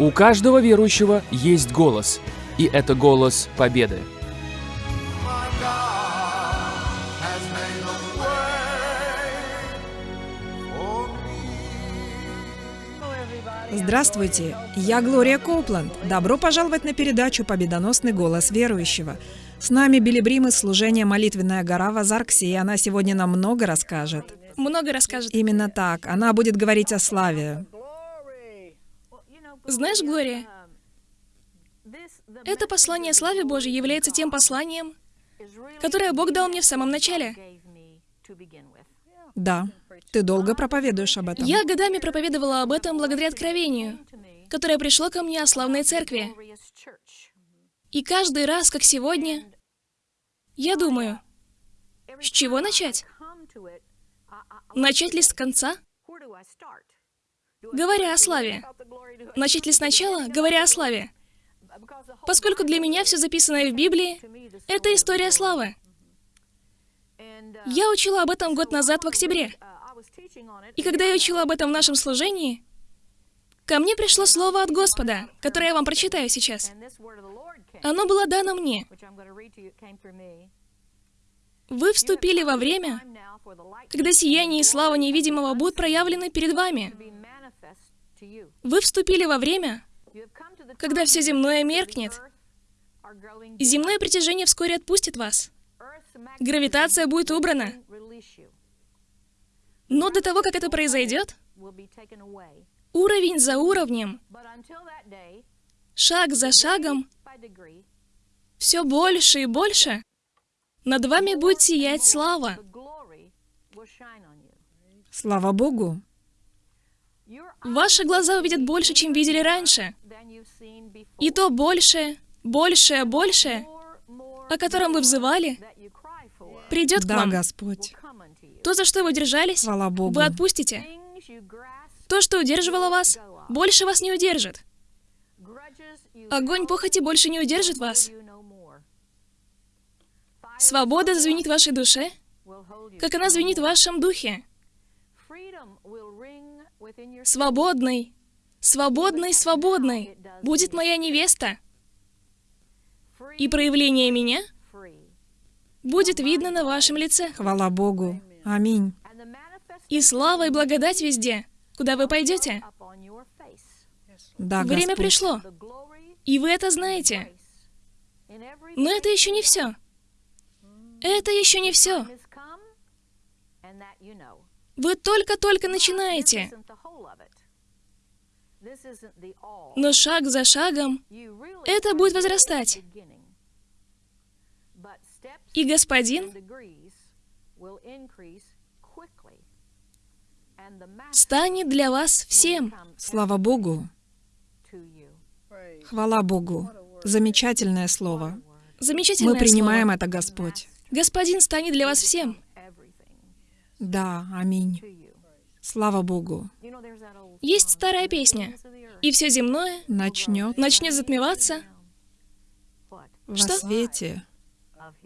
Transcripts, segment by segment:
У каждого верующего есть голос, и это голос победы. Здравствуйте, я Глория Коупланд. Добро пожаловать на передачу «Победоносный голос верующего». С нами Билли Брим из служения «Молитвенная гора» в Азарксе, и она сегодня нам много расскажет. Много расскажет. Именно так. Она будет говорить о славе. Знаешь, Глория, это послание славе Божьей является тем посланием, которое Бог дал мне в самом начале. Да, ты долго проповедуешь об этом. Я годами проповедовала об этом благодаря откровению, которое пришло ко мне о славной церкви. И каждый раз, как сегодня, я думаю, с чего начать? Начать ли с конца? Говоря о славе. Начать ли сначала, говоря о славе? Поскольку для меня все записанное в Библии — это история славы. Я учила об этом год назад в октябре. И когда я учила об этом в нашем служении, ко мне пришло слово от Господа, которое я вам прочитаю сейчас. Оно было дано мне. Вы вступили во время, когда сияние и слава невидимого будут проявлены перед вами. Вы вступили во время, когда все земное меркнет, и земное притяжение вскоре отпустит вас. Гравитация будет убрана. Но до того, как это произойдет, уровень за уровнем, шаг за шагом, все больше и больше, над вами будет сиять слава. Слава Богу. Ваши глаза увидят больше, чем видели раньше. И то больше, больше, больше, о котором вы взывали, придет да, к вам. Господь. То, за что вы держались, Слава Богу. вы отпустите. То, что удерживало вас, больше вас не удержит. Огонь похоти больше не удержит вас. Свобода звенит в вашей душе, как она звенит в вашем духе. Свободный, свободный, свободный будет моя невеста. И проявление меня будет видно на вашем лице. Хвала Богу. Аминь. И слава и благодать везде, куда вы пойдете. Да, Время Господь. пришло, и вы это знаете. Но это еще не все. Это еще не все. Вы только-только начинаете. Но шаг за шагом это будет возрастать. И Господин станет для вас всем. Слава Богу. Хвала Богу. Замечательное слово. Замечательное Мы принимаем слово. это, Господь. Господин станет для вас всем. Да, аминь. Слава Богу. Есть старая песня. И все земное Начнет начнет затмеваться во Что? свете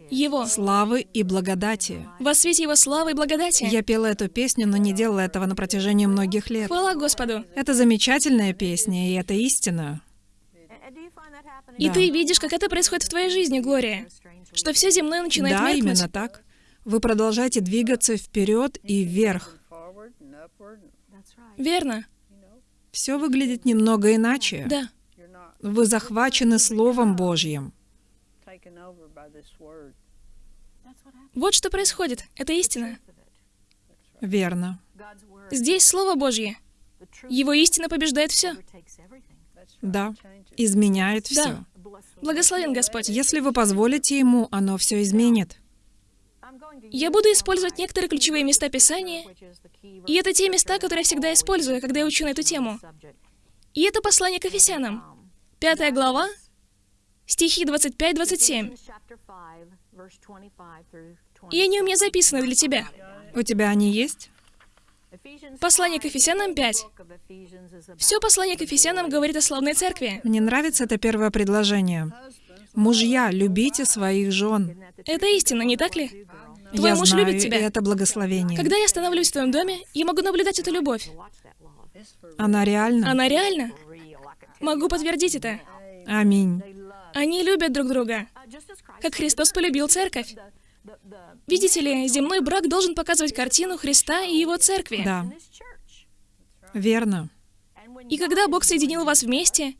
Его. славы и благодати. Во свете Его славы и благодати. Я пела эту песню, но не делала этого на протяжении многих лет. Хвала Господу. Это замечательная песня, и это истина. И Да. ты видишь, как это происходит в твоей жизни, Глория. Что все земное начинает Да, меркнуть. именно так. Вы продолжаете двигаться вперед и вверх. Верно. Все выглядит немного иначе. Да. Вы захвачены Словом Божьим. Вот что происходит. Это истина. Верно. Здесь Слово Божье. Его истина побеждает все. Да. Изменяет все. Да. Благословен Господь. Если вы позволите Ему, оно все изменит. Я буду использовать некоторые ключевые места Писания, и это те места, которые я всегда использую, когда я учу на эту тему. И это послание к Ефесянам. Пятая глава, стихи 25-27. И они у меня записаны для тебя. У тебя они есть? Послание к Ефесянам 5. Все послание к Ефесянам говорит о славной церкви. Мне нравится это первое предложение. Мужья, любите своих жен. Это истина, не так ли? Твой Я муж знаю, любит и тебя. это благословение. Когда я становлюсь в твоем доме, я могу наблюдать эту любовь. Она реальна. Она реальна. Могу подтвердить это. Аминь. Они любят друг друга, как Христос полюбил церковь. Видите ли, земной брак должен показывать картину Христа и Его церкви. Да, верно. И когда Бог соединил вас вместе,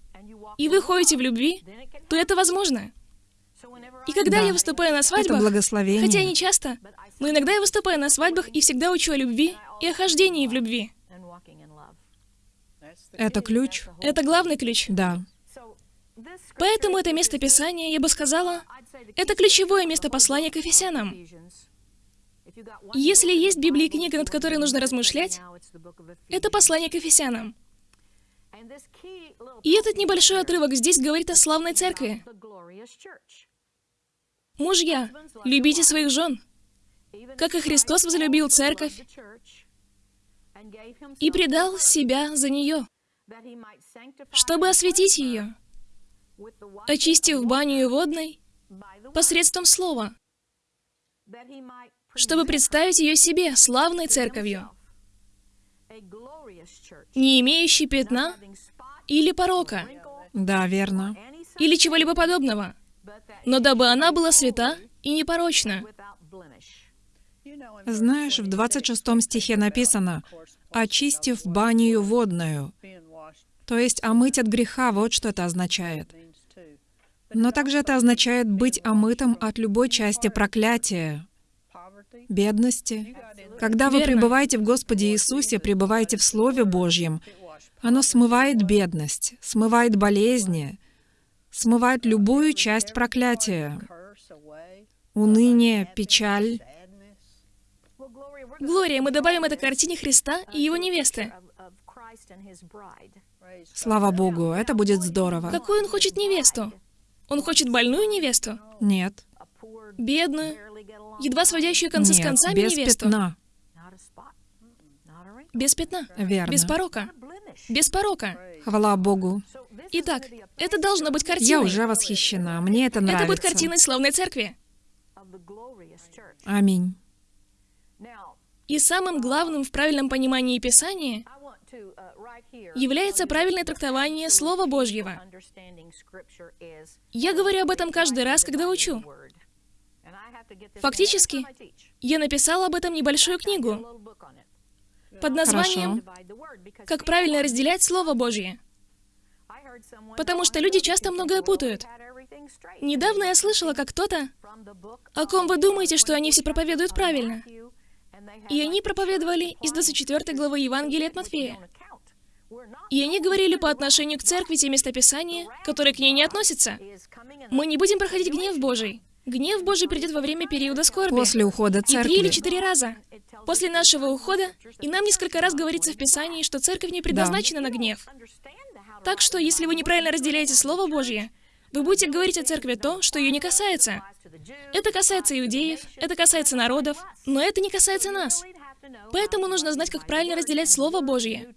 и вы ходите в любви, то это возможно. И когда Да. я выступаю на Это свадьбах, благословение. хотя не часто, но иногда я выступаю на свадьбах и всегда учу о любви и о хождении в любви. Это ключ? Это главный ключ. Да. Поэтому это место Писания, я бы сказала, это ключевое место послания к Ефесянам. Если есть Библии книга, над которой нужно размышлять, это послание к Ефесянам. И этот небольшой отрывок здесь говорит о славной церкви. Мужья, любите своих жен, как и Христос возлюбил церковь и предал себя за нее, чтобы осветить ее, очистив баню водной посредством слова, чтобы представить ее себе славной церковью, не имеющей пятна или порока, Да, верно. или чего-либо подобного, но дабы она была свята и непорочна. Знаешь, в 26 стихе написано «очистив баню водную», то есть омыть от греха, вот что это означает. Но также это означает быть омытым от любой части проклятия, бедности. Когда вы пребываете в Господе Иисусе, пребываете в Слове Божьем, оно смывает бедность, смывает болезни, смывает любую часть проклятия, уныние, печаль. Глория, мы добавим это к картине Христа и его невесты. Слава Богу, это будет здорово. Какую он хочет невесту? Он хочет больную невесту? Нет, Бедную? Едва сводящую концы с нет, концами без невесту? пятна. Без пятна? Верно. Без порока? Без порока? Хвала Богу. Итак, это должно быть картиной. Я уже восхищена, мне это нравится. Это будет картиной славной церкви. Аминь. И самым главным в правильном понимании Писания является правильное трактование Слова Божьего. Я говорю об этом каждый раз, когда учу. Фактически, я написала об этом небольшую книгу под названием «Как правильно разделять Слово Божье». Потому что люди часто многое путают. Недавно я слышала, как кто-то, о ком вы думаете, что они все проповедуют правильно. И они проповедовали из 24 главы Евангелия от Матфея. И они говорили по отношению к церкви те местописания, которые к ней не относятся. Мы не будем проходить гнев Божий. Гнев Божий придет во время периода скорби. После ухода И три или церкви. четыре раза. После нашего ухода, и нам несколько раз говорится в Писании, что церковь не предназначена на гнев. Так что, если вы неправильно разделяете Слово Божье, вы будете говорить о церкви то, что ее не касается. Это касается иудеев, это касается народов, но это не касается нас. Поэтому нужно знать, как правильно разделять Слово Божье.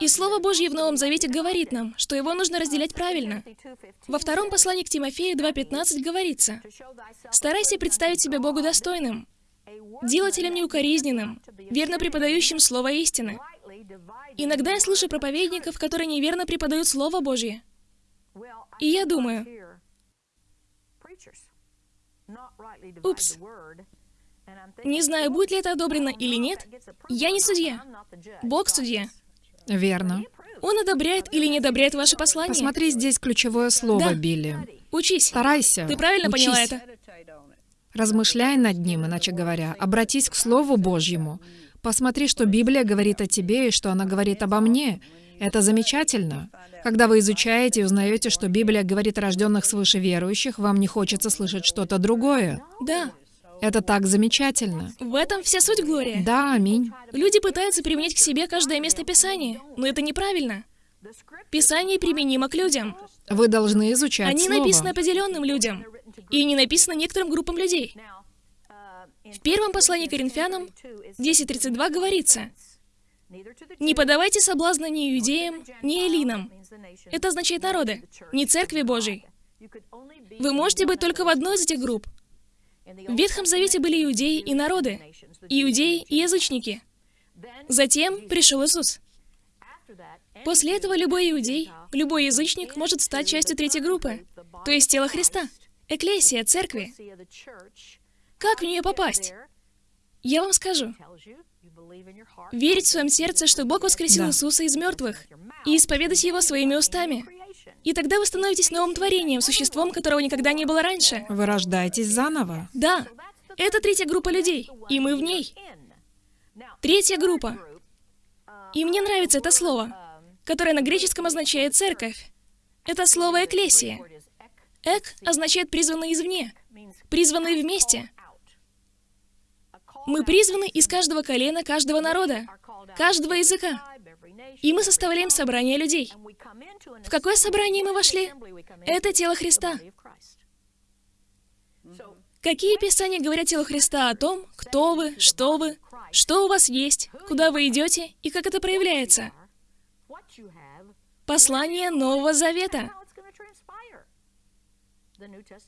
И Слово Божье в Новом Завете говорит нам, что его нужно разделять правильно. Во втором послании к Тимофею 2.15 говорится, «Старайся представить себя Богу достойным, делателем неукоризненным, верно преподающим Слово истины». Иногда я слышу проповедников, которые неверно преподают Слово Божье. И я думаю, Упс. Не знаю, будет ли это одобрено или нет, я не судья. Бог судья. Верно. Он одобряет или не одобряет ваше послание. Посмотри, здесь ключевое слово, Да. Билли. Учись. Старайся. Ты правильно учись. поняла это? Размышляй над ним, иначе говоря. Обратись к Слову Божьему. Посмотри, что Библия говорит о тебе и что она говорит обо мне. Это замечательно. Когда вы изучаете и узнаете, что Библия говорит о рожденных свыше верующих, вам не хочется слышать что-то другое. Да. Это так замечательно. В этом вся суть Глория. Да, аминь. Люди пытаются применить к себе каждое место Писания, но это неправильно. Писание применимо к людям. Вы должны изучать Они Слово. написаны определенным людям, и не написаны некоторым группам людей. В первом послании к Коринфянам 10.32 говорится, «Не подавайте соблазна ни иудеям, ни эллинам». Это означает народы, не церкви Божьей. Вы можете быть только в одной из этих групп. В Ветхом Завете были иудеи и народы, иудеи и язычники. Затем пришел Иисус. После этого любой иудей, любой язычник может стать частью третьей группы, то есть тела Христа, эклесия, церкви. Как в нее попасть? Я вам скажу. Верить в своем сердце, что Бог воскресил Да. Иисуса из мертвых, и исповедать Его своими устами. И тогда вы становитесь новым творением, существом, которого никогда не было раньше. Вы рождаетесь заново. Да, это третья группа людей, и мы в ней. Третья группа. И мне нравится это слово, которое на греческом означает «церковь». Это слово «экклесия». «Эк» означает «призванный извне», «призванный вместе». Мы призваны из каждого колена, каждого народа, каждого языка. И мы составляем собрание людей. В какое собрание мы вошли? Это тело Христа. Какие писания говорят телу Христа о том, кто вы, что вы, что у вас есть, куда вы идете и как это проявляется? Послание Нового Завета.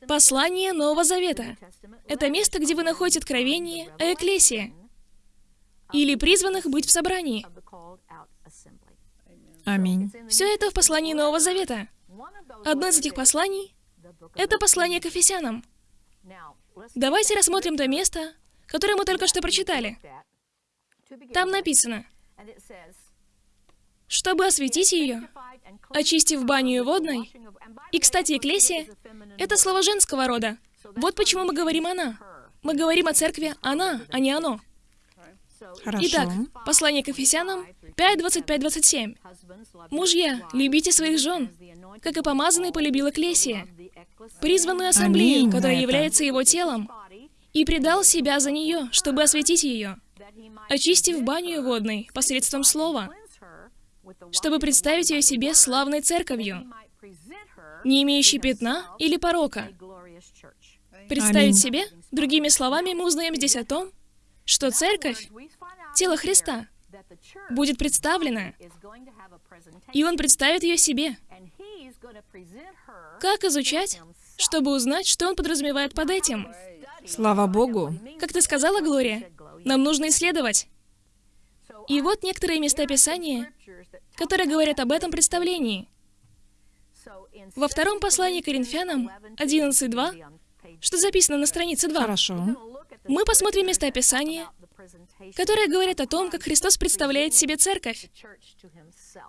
Послание Нового Завета. Это место, где вы находите откровение о Экклесии или призванных быть в собрании. Аминь. Все это в послании Нового Завета. Одно из этих посланий — это послание к Ефесянам. Давайте рассмотрим то место, которое мы только что прочитали. Там написано, чтобы осветить ее, очистив баню водной. И, кстати, «экклесия» — это слово женского рода. Вот почему мы говорим «она». Мы говорим о церкви «она», а не «оно». Хорошо. Итак, послание к Ефесянам 5, 25, 27. «Мужья, любите своих жен, как и помазанный полюбил Экклесия, призванную ассамблею, Аминь которая является его телом, и предал себя за нее, чтобы осветить ее, очистив баню водной посредством слова, чтобы представить ее себе славной церковью, не имеющей пятна или порока. Представить Аминь. себе, другими словами, мы узнаем здесь о том, что церковь, тело Христа, будет представлена, и Он представит ее себе. Как изучать, чтобы узнать, что Он подразумевает под этим? Слава Богу. Как ты сказала, Глория, нам нужно исследовать. И вот некоторые места Писания, которые говорят об этом представлении. Во втором послании Коринфянам 11.2, что записано на странице 2, Хорошо. Мы посмотрим места Писания, которые говорят о том, как Христос представляет себе церковь.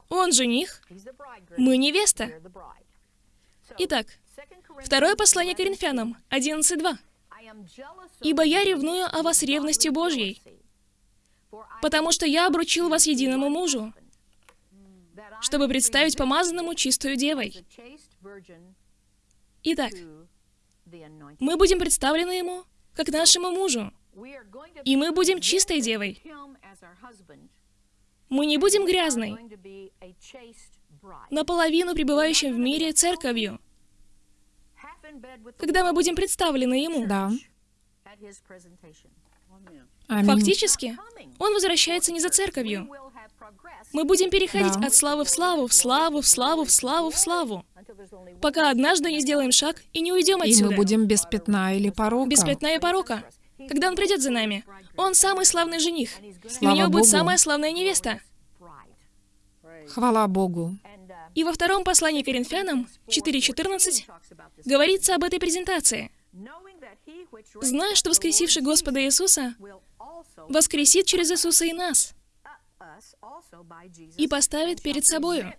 Он жених, мы невеста. Итак, второе послание Коринфянам 11.2. «Ибо я ревную о вас ревностью Божьей, потому что я обручил вас единому мужу, чтобы представить помазанному чистую девой». Итак, мы будем представлены ему как нашему мужу, и мы будем чистой девой. Мы не будем грязной, наполовину пребывающим в мире церковью, когда мы будем представлены ему. Да. Аминь. Фактически, он возвращается не за церковью. Мы будем переходить Да. от славы в славу, в славу, в славу, в славу, в славу, пока однажды не сделаем шаг и не уйдем И отсюда. мы будем без пятна или порока. без пятна и порока. Когда он придет за нами, он самый славный жених, и у Слава него будет Богу. самая славная невеста. Хвала Богу. И во втором послании Коринфянам 4.14 говорится об этой презентации. Зная, что воскресивший Господа Иисуса воскресит через Иисуса и нас, и поставит перед собою.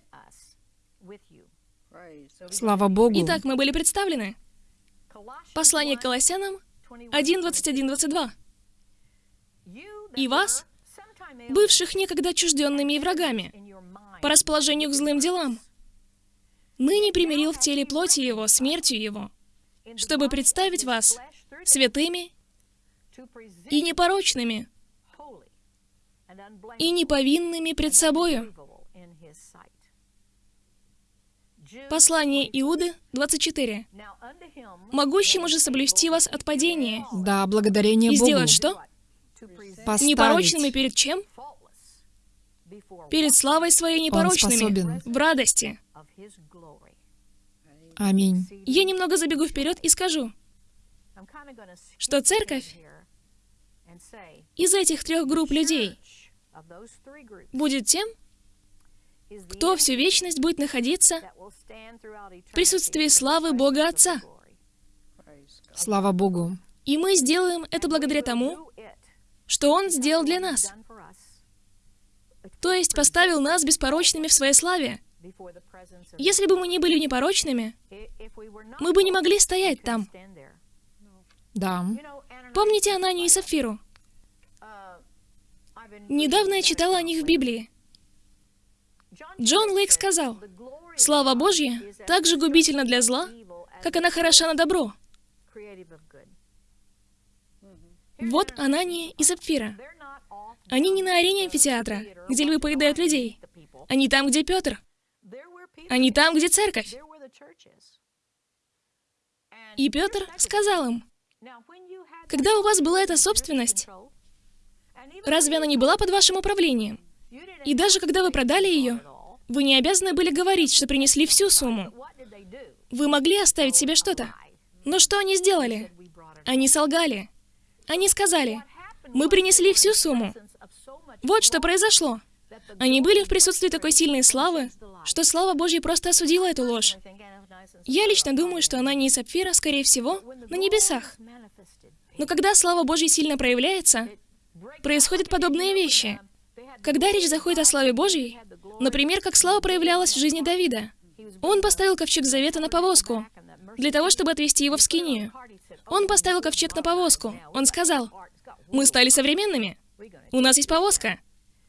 Слава Богу. Итак, мы были представлены. Послание к Колоссянам 1, 21, 22. «И вас, бывших некогда чужденными и врагами, по расположению к злым делам, ныне примирил в теле плоти его, смертью его, чтобы представить вас святыми и непорочными, и неповинными пред собою». Послание Иуды 24. «Могущему же соблюсти вас от падения, Да, благодарение и Богу. сделать что? Поставить. Непорочными перед чем? Перед славой своей непорочными, в радости. Аминь. Я немного забегу вперед и скажу, что церковь из этих трех групп людей будет тем, кто всю вечность будет находиться в присутствии славы Бога Отца. Слава Богу. И мы сделаем это благодаря тому, что Он сделал для нас. То есть поставил нас беспорочными в своей славе. Если бы мы не были непорочными, мы бы не могли стоять там. Да. Помните Ананию и Сапфиру? Недавно я читала о них в Библии. Джон Лейк сказал, «Слава Божья так же губительна для зла, как она хороша на добро». Вот Анания и Сапфира. Они не на арене амфитеатра, где львы поедают людей. Они там, где Петр. Они там, где церковь. И Петр сказал им, когда у вас была эта собственность, разве она не была под вашим управлением? И даже когда вы продали ее, вы не обязаны были говорить, что принесли всю сумму. Вы могли оставить себе что-то. Но что они сделали? Они солгали. Они сказали, мы принесли всю сумму. Вот что произошло. Они были в присутствии такой сильной славы, что слава Божья просто осудила эту ложь. Я лично думаю, что она не из сапфира, скорее всего, на небесах. Но когда слава Божья сильно проявляется, происходят подобные вещи. Когда речь заходит о славе Божьей, например, как слава проявлялась в жизни Давида, он поставил ковчег завета на повозку, для того, чтобы отвезти его в Скинию. Он поставил ковчег на повозку. Он сказал, «Мы стали современными. У нас есть повозка.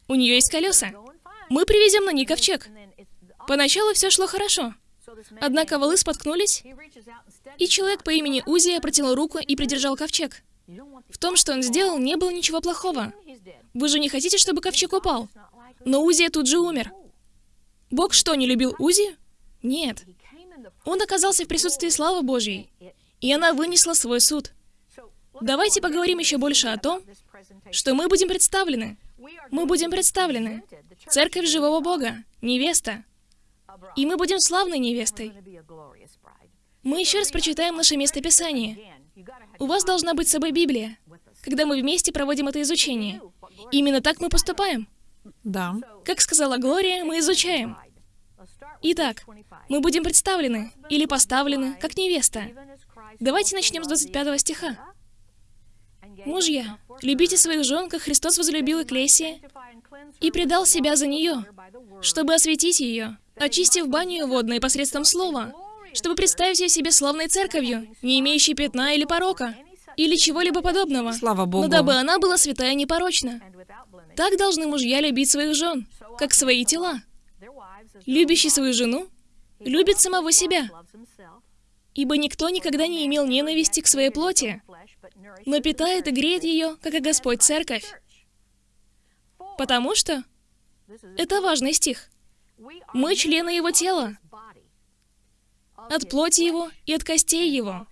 У нее есть колеса. Мы привезем на ней ковчег». Поначалу все шло хорошо. Однако волы споткнулись, и человек по имени Узия протянул руку и придержал ковчег. В том, что он сделал, не было ничего плохого. Вы же не хотите, чтобы ковчег упал? Но Узия тут же умер. Бог что, не любил Узи? Нет. Он оказался в присутствии славы Божьей, и она вынесла свой суд. Давайте поговорим еще больше о том, что мы будем представлены. Мы будем представлены. Церковь живого Бога, невеста. И мы будем славной невестой. Мы еще раз прочитаем наше местописание. У вас должна быть с собой Библия, когда мы вместе проводим это изучение. Именно так мы поступаем. Да. Как сказала Глория, мы изучаем. Итак, мы будем представлены или поставлены как невеста. Давайте начнем с 25 стиха. Мужья, любите своих жен, как Христос возлюбил Экклесия и предал себя за нее, чтобы осветить ее, очистив баню водной посредством слова, чтобы представить ее себе славной церковью, не имеющей пятна или порока, или чего-либо подобного. Слава Богу. Но дабы она была святая и непорочна. Так должны мужья любить своих жен, как свои тела. Любящий свою жену любит самого себя, ибо никто никогда не имел ненависти к своей плоти, но питает и греет ее, как и Господь Церковь. Потому что это важный стих. Мы члены Его тела, от плоти Его и от костей Его.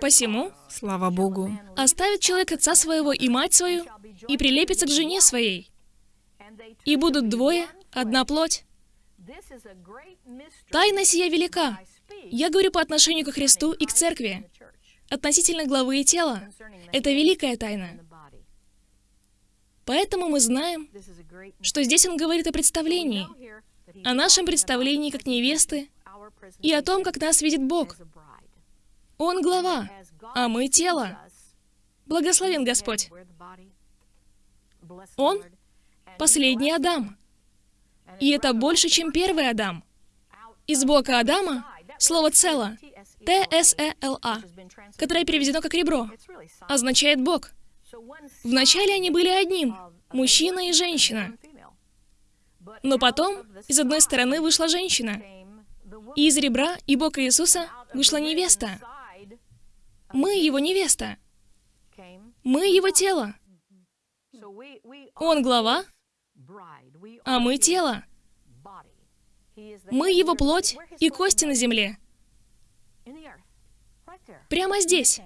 Посему Слава Богу. оставит человек отца своего и мать свою, и прилепится к жене своей, и будут двое, одна плоть. Тайна сия велика. Я говорю по отношению к Христу и к Церкви. Относительно главы и тела. Это великая тайна. Поэтому мы знаем, что здесь он говорит о представлении, о нашем представлении как невесты и о том, как нас видит Бог. Он глава, а мы тело. Благословен Господь. Он — последний Адам. И это больше, чем первый Адам. Из бока Адама слово «цело» Т-С-Э-Л-А, которое переведено как «ребро», означает «бог». Вначале они были одним, мужчина и женщина. Но потом из одной стороны вышла женщина, и из ребра и бока Иисуса вышла невеста. Мы его невеста. Мы его тело. Он глава, а мы тело. Мы его плоть и кости на земле. Прямо здесь.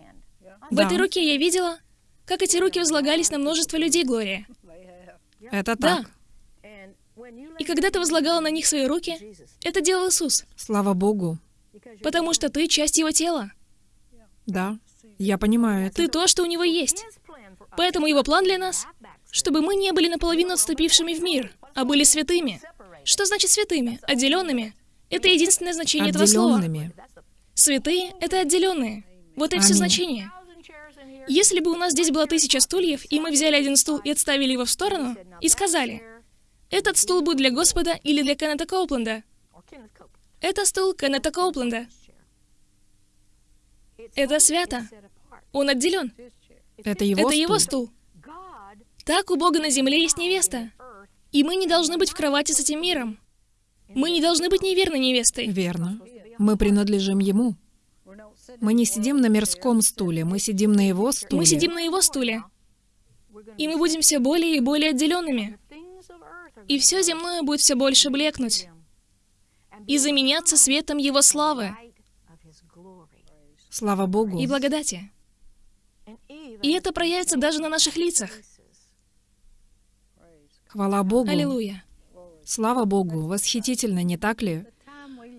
В Да. этой руке я видела, как эти руки возлагались на множество людей, Глория. Это Да. И когда ты возлагала на них свои руки, это делал Иисус. Слава Богу. Потому что ты часть его тела. Да. Я понимаю это. Ты то, что у него есть. Поэтому его план для нас чтобы мы не были наполовину отступившими в мир, а были святыми. Что значит святыми? Отделенными. Это единственное значение этого слова. Святые — это отделенные. Вот и все Аминь. значение. Если бы у нас здесь было тысяча стульев, и мы взяли один стул и отставили его в сторону, и сказали, этот стул будет для Господа или для Кеннета Коупленда. Это стул Кеннета Коупленда. Это свято. Он отделен. Это его Это его стул. стул. Так у Бога на земле есть невеста. И мы не должны быть в кровати с этим миром. Мы не должны быть неверной невестой. Верно. Мы принадлежим ему. Мы не сидим на мирском стуле, мы сидим на его стуле. Мы сидим на его стуле. И мы будем все более и более отделенными. И все земное будет все больше блекнуть. И заменяться светом его славы Слава Богу. и благодати. И это проявится даже на наших лицах. Хвала Богу. Аллилуйя. Слава Богу. Восхитительно, не так ли?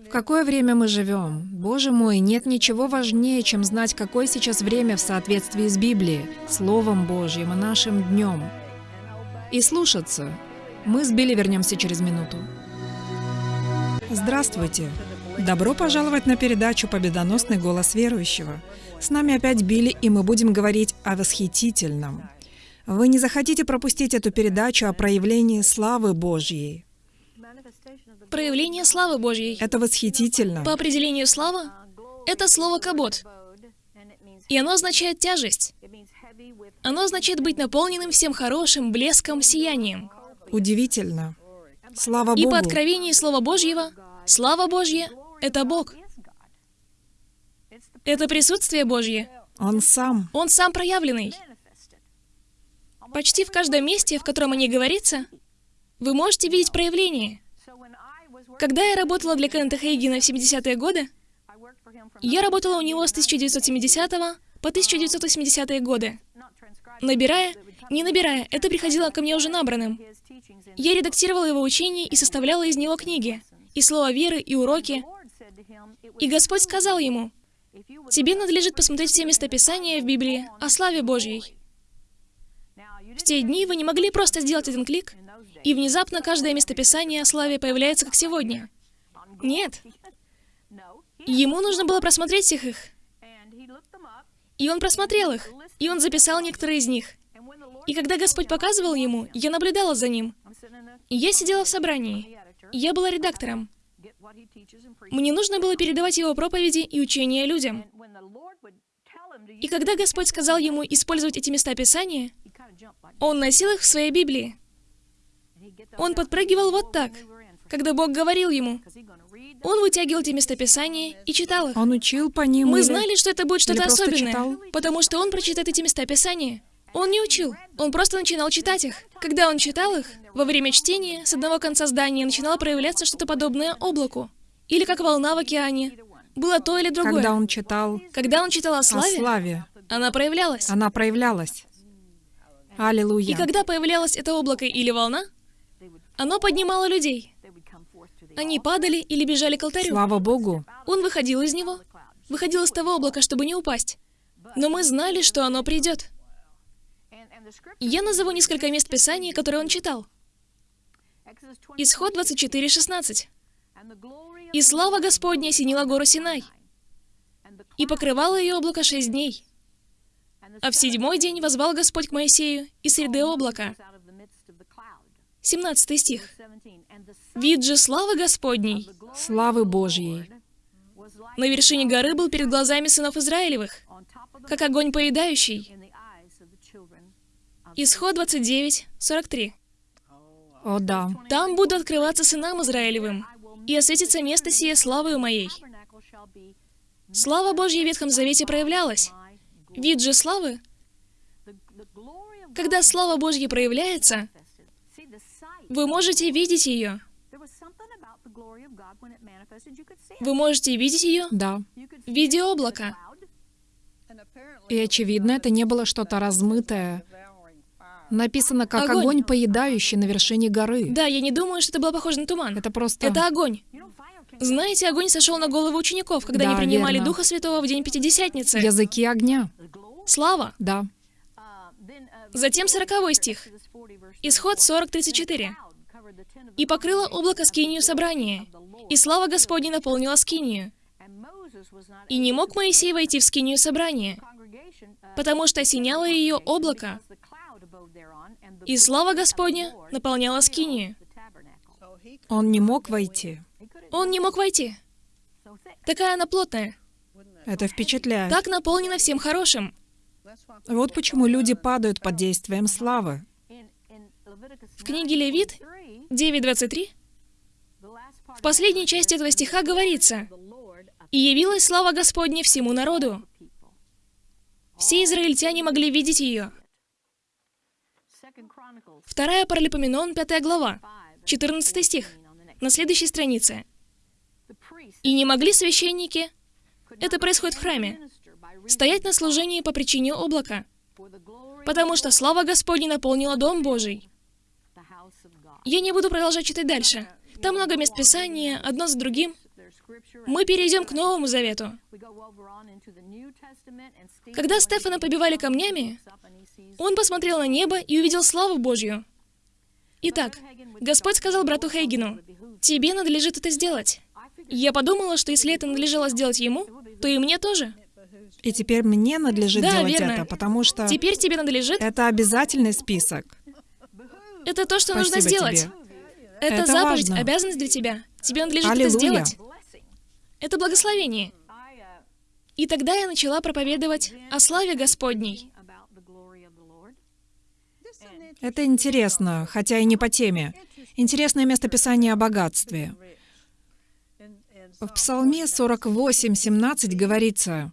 В какое время мы живем? Боже мой, нет ничего важнее, чем знать, какое сейчас время в соответствии с Библией, Словом Божьим и нашим днем. И слушаться. Мы с Билли вернемся через минуту. Здравствуйте! Добро пожаловать на передачу «Победоносный голос верующего». С нами опять Билли, и мы будем говорить о восхитительном. Вы не захотите пропустить эту передачу о проявлении славы Божьей. Проявление славы Божьей. Это восхитительно. По определению слава — это слово «кабот». И оно означает тяжесть. Оно означает быть наполненным всем хорошим, блеском, сиянием. Удивительно. Слава И Богу. по откровению Слова Божьего, слава Божья — это Бог. Это присутствие Божье. Он сам. Он сам проявленный. Почти в каждом месте, в котором о ней говорится, вы можете видеть проявление. Когда я работала для Кеннета Хейгена в 70-е годы, я работала у него с 1970 по 1980-е годы. Набирая, не набирая, это приходило ко мне уже набранным. Я редактировала его учение и составляла из него книги, и слова веры, и уроки. И Господь сказал ему, «Тебе надлежит посмотреть все местописания в Библии о славе Божьей». В те дни вы не могли просто сделать один клик, и внезапно каждое местописание о славе появляется, как сегодня. Нет. Ему нужно было просмотреть всех их. И он просмотрел их, и он записал некоторые из них. И когда Господь показывал ему, я наблюдала за ним. Я сидела в собрании. Я была редактором. Мне нужно было передавать его проповеди и учения людям. И когда Господь сказал ему использовать эти места Писания, он носил их в своей Библии. Он подпрыгивал вот так, когда Бог говорил ему. Он вытягивал эти местописания и читал их. Он учил по ним. Мы или- знали, что это будет что-то особенное, читал? потому что он прочитает эти места Писания. Он не учил, он просто начинал читать их. Когда он читал их, во время чтения с одного конца здания начинало проявляться что-то подобное облаку. Или как волна в океане. Было то или другое. Когда он читал Когда он читал о о славе, славе, она проявлялась. она проявлялась. Аллилуйя. И когда появлялось это облако или волна, оно поднимало людей. Они падали или бежали к алтарю. Слава Богу. Он выходил из него, выходил из того облака, чтобы не упасть. Но мы знали, что оно придет. Я назову несколько мест Писания, которые он читал. Исход 24.16. «И слава Господня осенила гору Синай, и покрывало ее облако шесть дней. А в седьмой день возвал Господь к Моисею из среды облака». 17 стих. «Вид же славы Господней Славы Божьей. на вершине горы был перед глазами сынов Израилевых, как огонь поедающий». Исход 29, 43. О да. «Там буду открываться сынам Израилевым, и осветится место сие славою моей». Слава Божья в Ветхом Завете проявлялась. Вид же славы, когда слава Божья проявляется, вы можете видеть ее. Вы можете видеть ее Да. в виде облака. И очевидно, это не было что-то размытое. Написано как Огонь. огонь, поедающий на вершине горы. Да, я не думаю, что это было похоже на туман. Это просто... Это огонь. Знаете, огонь сошел на головы учеников, когда Да, они принимали верно. Духа Святого в день Пятидесятницы. Языки огня. Слава. Да. Затем 40 стих. Исход 40.34. «И покрыло облако скинию собрания, и слава Господня наполнила скинию. И не мог Моисей войти в скинию собрания, потому что осеняло ее облако, и слава Господня наполняла скинию». Он не мог войти. Он не мог войти. Такая она плотная. Это впечатляет. Так наполнена всем хорошим. Вот почему люди падают под действием славы. В книге Левит 9.23 в последней части этого стиха говорится «И явилась слава Господня всему народу». Все израильтяне могли видеть ее. Вторая Паралипоменон, 5 глава, 14 стих, на следующей странице. «И не могли священники, это происходит в храме, стоять на служении по причине облака, потому что слава Господня наполнила Дом Божий». Я не буду продолжать читать дальше. Там много мест Писания, одно за другим. Мы перейдем к Новому Завету. Когда Стефана побивали камнями, он посмотрел на небо и увидел славу Божью. Итак, Господь сказал брату Хейгину, «Тебе надлежит это сделать». Я подумала, что если это надлежало сделать ему, то и мне тоже. И теперь мне надлежит Да, делать верно. это, потому что Теперь тебе надлежит... это обязательный список. Это то, что нужно Спасибо сделать. тебе. Это, Это заповедь, важно. обязанность для тебя. Тебе надлежит Аллилуйя. это сделать. Это благословение. И тогда я начала проповедовать о славе Господней. Это интересно, хотя и не по теме. Интересное местописание о богатстве. В Псалме 48:17 говорится,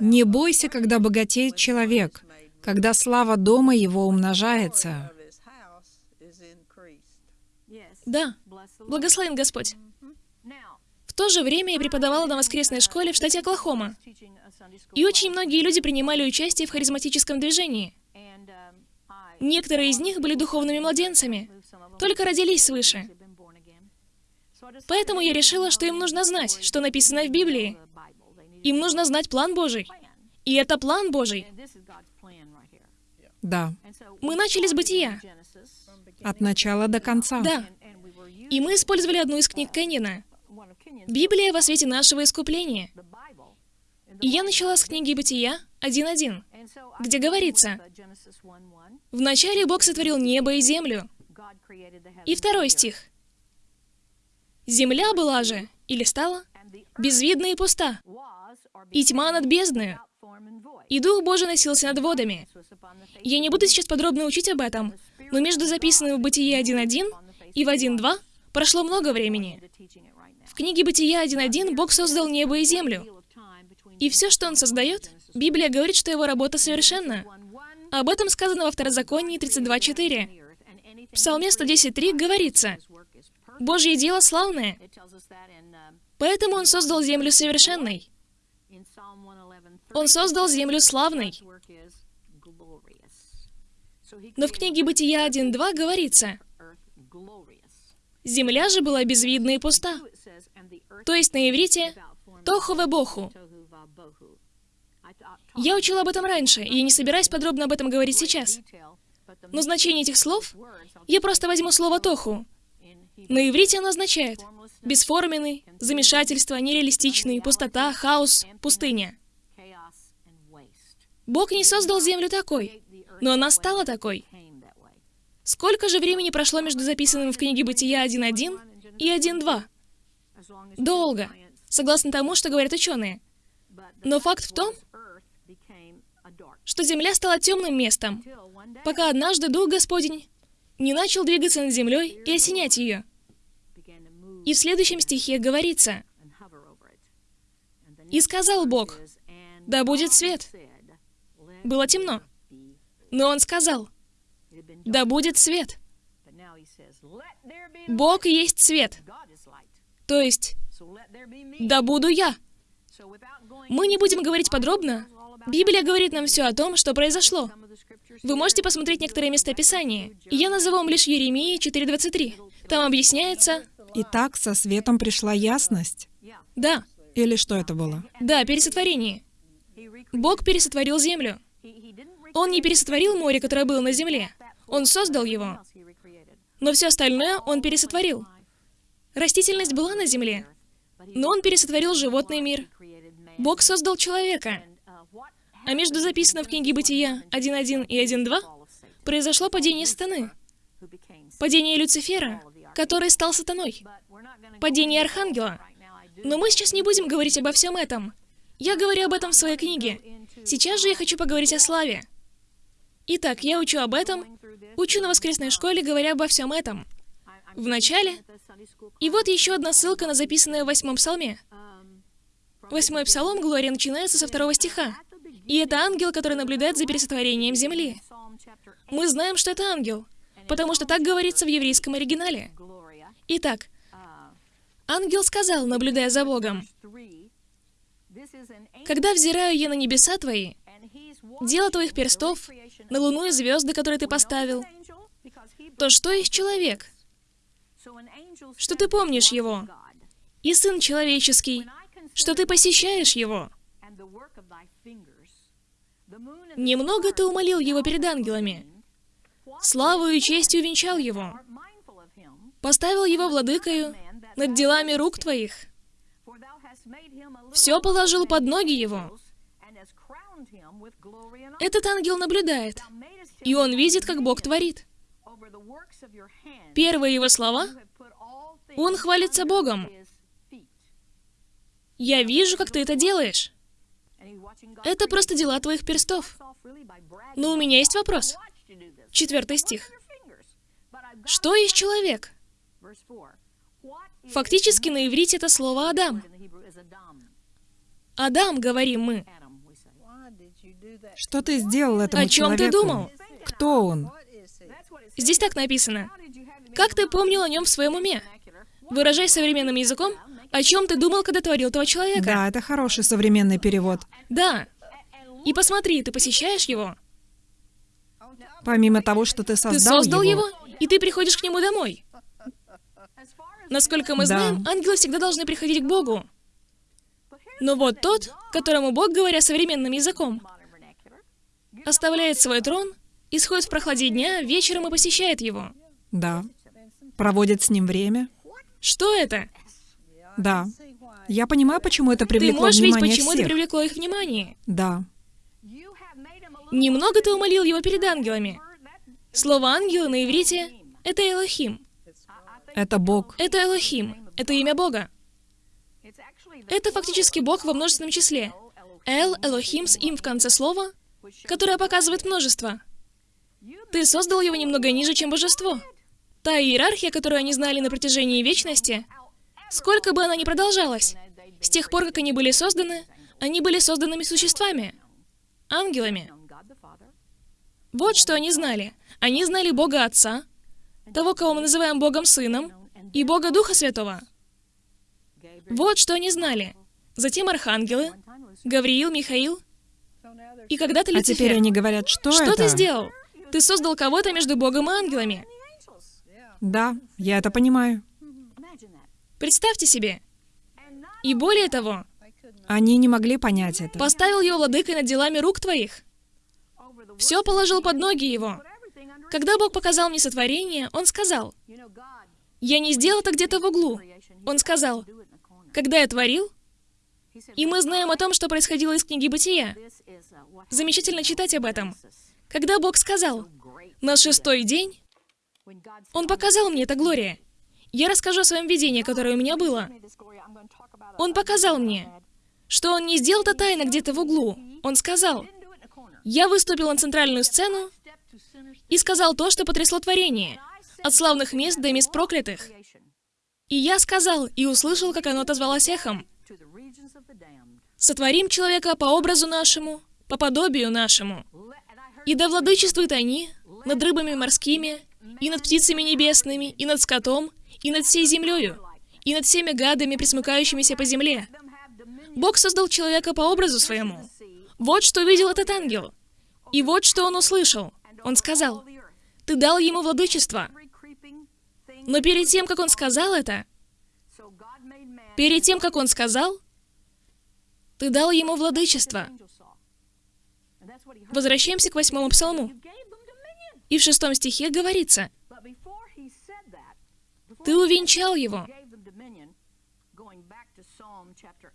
«Не бойся, когда богатеет человек, когда слава дома его умножается». Да, благословен Господь. В то же время я преподавала на воскресной школе в штате Оклахома. И очень многие люди принимали участие в харизматическом движении. Некоторые из них были духовными младенцами, только родились свыше. Поэтому я решила, что им нужно знать, что написано в Библии. Им нужно знать план Божий. И это план Божий. Да, Мы начали с бытия. от начала до конца. Да. И мы использовали одну из книг Кеннина. Библия во свете нашего искупления. И я начала с книги Бытия 1.1, где говорится, «Вначале Бог сотворил небо и землю». И второй стих. «Земля была же, или стала, безвидна и пуста, и тьма над бездною, и Дух Божий носился над водами». Я не буду сейчас подробно учить об этом, но между записанным в Бытие 1.1 и в 1.2 прошло много времени. В книге Бытия 1.1 Бог создал небо и землю. И все, что Он создает, Библия говорит, что Его работа совершенна. Об этом сказано во Второзаконии 32.4. В Псалме 110.3 говорится, «Божье дело славное, поэтому Он создал землю совершенной». Он создал землю славной. Но в книге Бытия 1.2 говорится, «Земля же была безвидна и пуста». То есть на иврите «тоху боху». Я учила об этом раньше, и я не собираюсь подробно об этом говорить сейчас. Но значение этих слов, я просто возьму слово «тоху». На иврите оно означает бесформенный, замешательство, нереалистичный, пустота, хаос, пустыня. Бог не создал землю такой, но она стала такой. Сколько же времени прошло между записанным в книге Бытия 1.1 и 1.2? Долго, согласно тому, что говорят ученые. Но факт в том, что земля стала темным местом, пока однажды Дух Господень не начал двигаться над землей и осенять ее. И в следующем стихе говорится, «И сказал Бог, да будет свет». Было темно. Но Он сказал, «Да будет свет». Бог есть свет. То есть, «Да буду я». Мы не будем говорить подробно. Библия говорит нам все о том, что произошло. Вы можете посмотреть некоторые места Писания. Я назову вам лишь Еремии 4.23. Там объясняется... Итак, со светом пришла ясность. Да, Или что это было? да, пересотворение. Бог пересотворил землю. Он не пересотворил море, которое было на земле. Он создал его. Но все остальное он пересотворил. Растительность была на земле, но он пересотворил животный мир. Бог создал человека. А между записанным в книге Бытия 1.1 и 1.2 произошло падение сатаны, падение Люцифера, который стал сатаной, падение Архангела. Но мы сейчас не будем говорить обо всем этом. Я говорю об этом в своей книге. Сейчас же я хочу поговорить о славе. Итак, я учу об этом, учу на воскресной школе, говоря обо всем этом. В начале. И вот еще одна ссылка на записанное в восьмом псалме. Восьмой псалом Глория начинается со второго стиха. И это ангел, который наблюдает за пересотворением земли. Мы знаем, что это ангел, потому что так говорится в еврейском оригинале. Итак, ангел сказал, наблюдая за Богом, «Когда взираю я на небеса твои, дело твоих перстов, на луну и звезды, которые ты поставил, то что есть человек? Что ты помнишь его? И сын человеческий, что ты посещаешь его? Немного ты умолил его перед ангелами, славу и честью венчал его, поставил его владыкою над делами рук твоих, все положил под ноги его. Этот ангел наблюдает, и он видит, как Бог творит. Первые его слова — он хвалится Богом. «Я вижу, как ты это делаешь». Это просто дела твоих перстов. Но у меня есть вопрос. Четвертый стих. Что есть человек? Фактически на иврите это слово «Адам». Адам, говорим мы. Что ты сделал этому О чем ты человеку? думал? Кто он? Здесь так написано. Как ты помнил о нем в своем уме? Выражай современным языком, о чем ты думал, когда творил этого человека? Да, это хороший современный перевод. Да. И посмотри, ты посещаешь его? Помимо того, что ты создал, Ты создал его, и ты приходишь к нему домой. Насколько мы Да. знаем, ангелы всегда должны приходить к Богу. Но вот тот, которому Бог, говоря современным языком, оставляет свой трон, исходит в прохладе дня, вечером и посещает его. Да. Проводит с ним время. Что это? Да. Я понимаю, почему это Ты привлекло можешь видеть, внимание почему это всех. привлекло их внимание. Да. Немного ты умолил его перед ангелами. Слово «ангелы» на иврите — это Элохим. Это Бог. Это Элохим. Это имя Бога. Это фактически Бог во множественном числе. Эл, Элохим с им в конце слова, которое показывает множество. Ты создал его немного ниже, чем божество. Та иерархия, которую они знали на протяжении вечности, сколько бы она ни продолжалась, с тех пор, как они были созданы, они были созданными существами, ангелами. Вот что они знали. Они знали Бога Отца, того, кого мы называем Богом Сыном, и Бога Духа Святого. Вот что они знали. Затем архангелы, Гавриил, Михаил, и когда-то А Люцифер. теперь они говорят, что, Что это? ты сделал? Ты создал кого-то между Богом и ангелами. Да, я это понимаю. Представьте себе. И более того, Они не могли понять это. поставил его владыкой над делами рук твоих. Все положил под ноги его. Когда Бог показал мне сотворение, Он сказал, «Я не сделал это где-то в углу». Он сказал, «Когда я творил, и мы знаем о том, что происходило из книги Бытия. Замечательно читать об этом. Когда Бог сказал, на шестой день, Он показал мне это Глория. Я расскажу о своем видении, которое у меня было. Он показал мне, что Он не сделал это тайно где-то в углу. Он сказал, я выступил на центральную сцену и сказал то, что потрясло творение, от славных мест до мест проклятых. И я сказал и услышал, как оно отозвалось эхом. Сотворим человека по образу нашему, по подобию нашему. И да владычествуют они над рыбами морскими, и над птицами небесными, и над скотом, и над всей землею, и над всеми гадами, присмыкающимися по земле. Бог создал человека по образу своему. Вот что увидел этот ангел. И вот что он услышал. Он сказал, «Ты дал ему владычество». Но перед тем, как он сказал это, перед тем, как он сказал, ты дал ему владычество. Возвращаемся к восьмому псалму. И в шестом стихе говорится, «Ты увенчал его».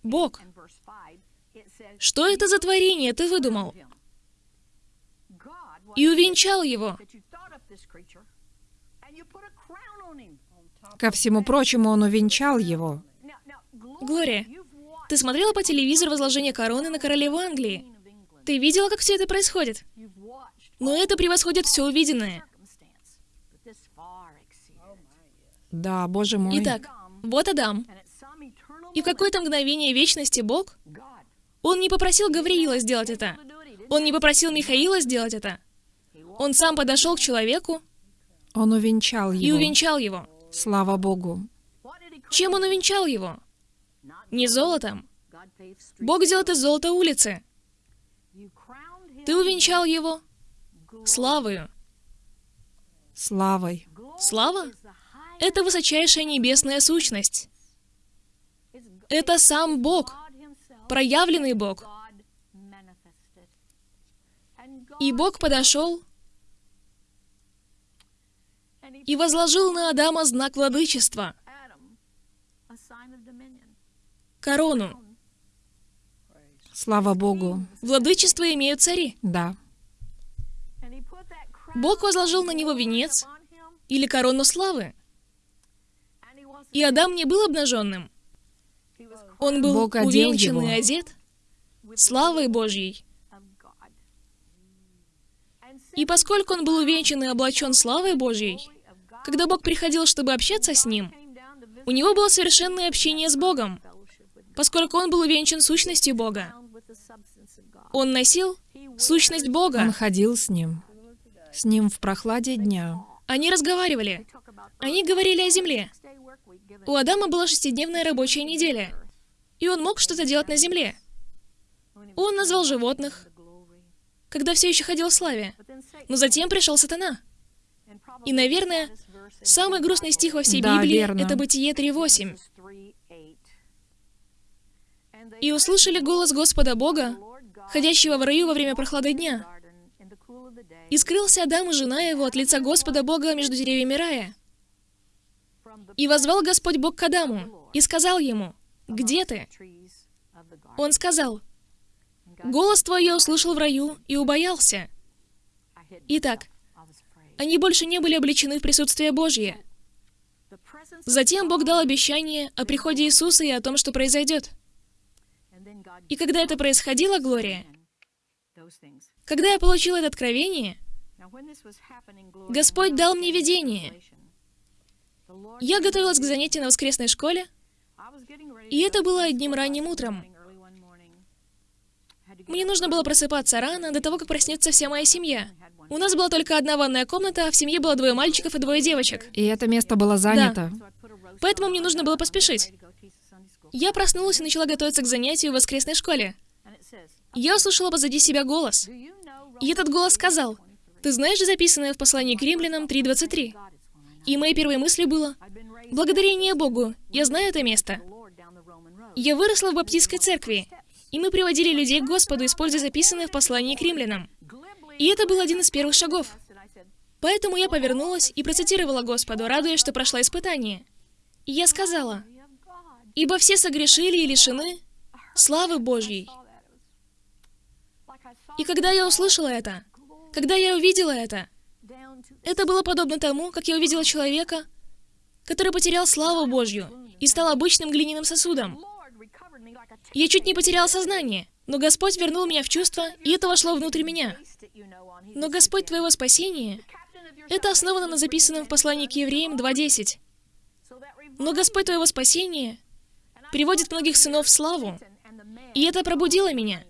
Бог. Что это за творение ты выдумал? И увенчал его. Ко всему прочему, он увенчал его. Глория, ты смотрела по телевизору возложение короны на королеву Англии? Ты видела, как все это происходит? Но это превосходит все увиденное. Да, боже мой. Итак, вот Адам. И в какое-то мгновение вечности Бог, Он не попросил Гавриила сделать это. Он не попросил Михаила сделать это. Он сам подошел к человеку Он увенчал его. и увенчал его. Слава Богу. Чем он увенчал его? Не золотом. Бог делает из золота улицы. Ты увенчал его славою. Славой. Слава — это высочайшая небесная сущность. Это сам Бог, проявленный Бог. И Бог подошел и возложил на Адама знак владычества, корону. Слава Богу. Владычество имеют цари. Да. Бог возложил на него венец или корону славы. И Адам не был обнаженным. Он был Бог увенчан и одет славой Божьей. И поскольку он был увенчан и облачен славой Божьей, когда Бог приходил, чтобы общаться с ним, у него было совершенное общение с Богом, поскольку он был увенчан сущностью Бога. Он носил сущность Он Бога. ходил с ним. С ним в прохладе дня. Они разговаривали. Они говорили о земле. У Адама была шестидневная рабочая неделя, и он мог что-то делать на земле. Он назвал животных, когда все еще ходил в славе. Но затем пришел сатана. И, наверное, самый грустный стих во всей Да, Библии верно. — это Бытие 3.8. «И услышали голос Господа Бога, ходящего в раю во время прохлады дня. И скрылся Адам и жена его от лица Господа Бога между деревьями рая. И возвал Господь Бог к Адаму, и сказал ему, «Где ты?» Он сказал, «Голос твой я услышал в раю и убоялся». Итак, они больше не были обличены в присутствие Божье. Затем Бог дал обещание о приходе Иисуса и о том, что произойдет. И когда это происходило, Глория, когда я получил это откровение, Господь дал мне видение. Я готовилась к занятию на воскресной школе, и это было одним ранним утром. Мне нужно было просыпаться рано, до того, как проснется вся моя семья. У нас была только одна ванная комната, а в семье было двое мальчиков и двое девочек. И это место было занято. Поэтому мне нужно было поспешить. Я проснулась и начала готовиться к занятию в воскресной школе. Я услышала позади себя голос. И этот голос сказал, «Ты знаешь записанное в послании к римлянам 3.23?» И моей первой мыслью было, «Благодарение Богу, я знаю это место». Я выросла в баптистской церкви, и мы приводили людей к Господу, используя записанное в послании к римлянам. И это был один из первых шагов. Поэтому я повернулась и процитировала Господу, радуясь, что прошла испытание. И я сказала, «Ибо все согрешили и лишены славы Божьей». И когда я услышала это, когда я увидела это, это было подобно тому, как я увидела человека, который потерял славу Божью и стал обычным глиняным сосудом. Я чуть не потеряла сознание, но Господь вернул меня в чувство, и это вошло внутрь меня. Но Господь твоего спасения — это основано на записанном в послании к евреям 2.10. Но Господь твоего спасения приводит многих сынов в славу, и это пробудило меня.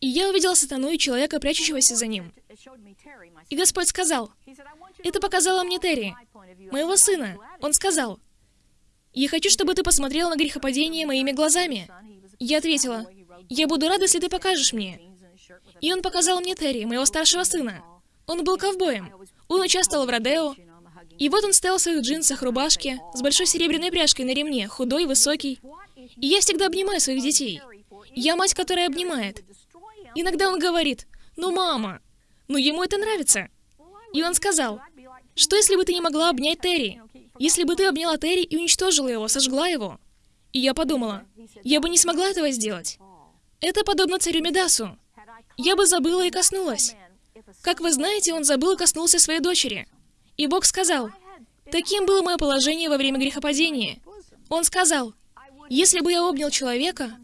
И я увидела сатану и человека, прячущегося за ним. И Господь сказал, это показало мне Терри, моего сына. Он сказал, я хочу, чтобы ты посмотрел на грехопадение моими глазами. Я ответила, я буду рада, если ты покажешь мне. И он показал мне Терри, моего старшего сына. Он был ковбоем. Он участвовал в Родео. И вот он стоял в своих джинсах, рубашке, с большой серебряной пряжкой на ремне, худой, высокий. И я всегда обнимаю своих детей. Я мать, которая обнимает. Иногда он говорит, «Ну, мама, ну ему это нравится». И он сказал, «Что, если бы ты не могла обнять Терри? Если бы ты обняла Терри и уничтожила его, сожгла его?» И я подумала, я бы не смогла этого сделать. Это подобно царю Медасу. Я бы забыла и коснулась. Как вы знаете, он забыл и коснулся своей дочери. И Бог сказал, таким было мое положение во время грехопадения. Он сказал, если бы я обнял человека,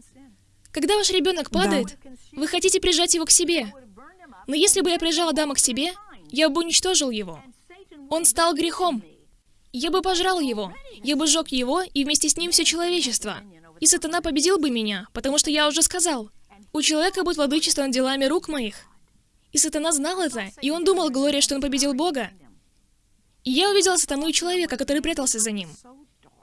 когда ваш ребенок падает, вы хотите прижать его к себе. Но если бы я прижал Адама к себе, я бы уничтожил его. Он стал грехом. Я бы пожрал его, я бы сжег его и вместе с ним все человечество. И сатана победил бы меня, потому что я уже сказал, у человека будет владычество над делами рук моих. И сатана знал это, и он думал, Глория, что он победил Бога. И я увидела сатану и человека, который прятался за ним.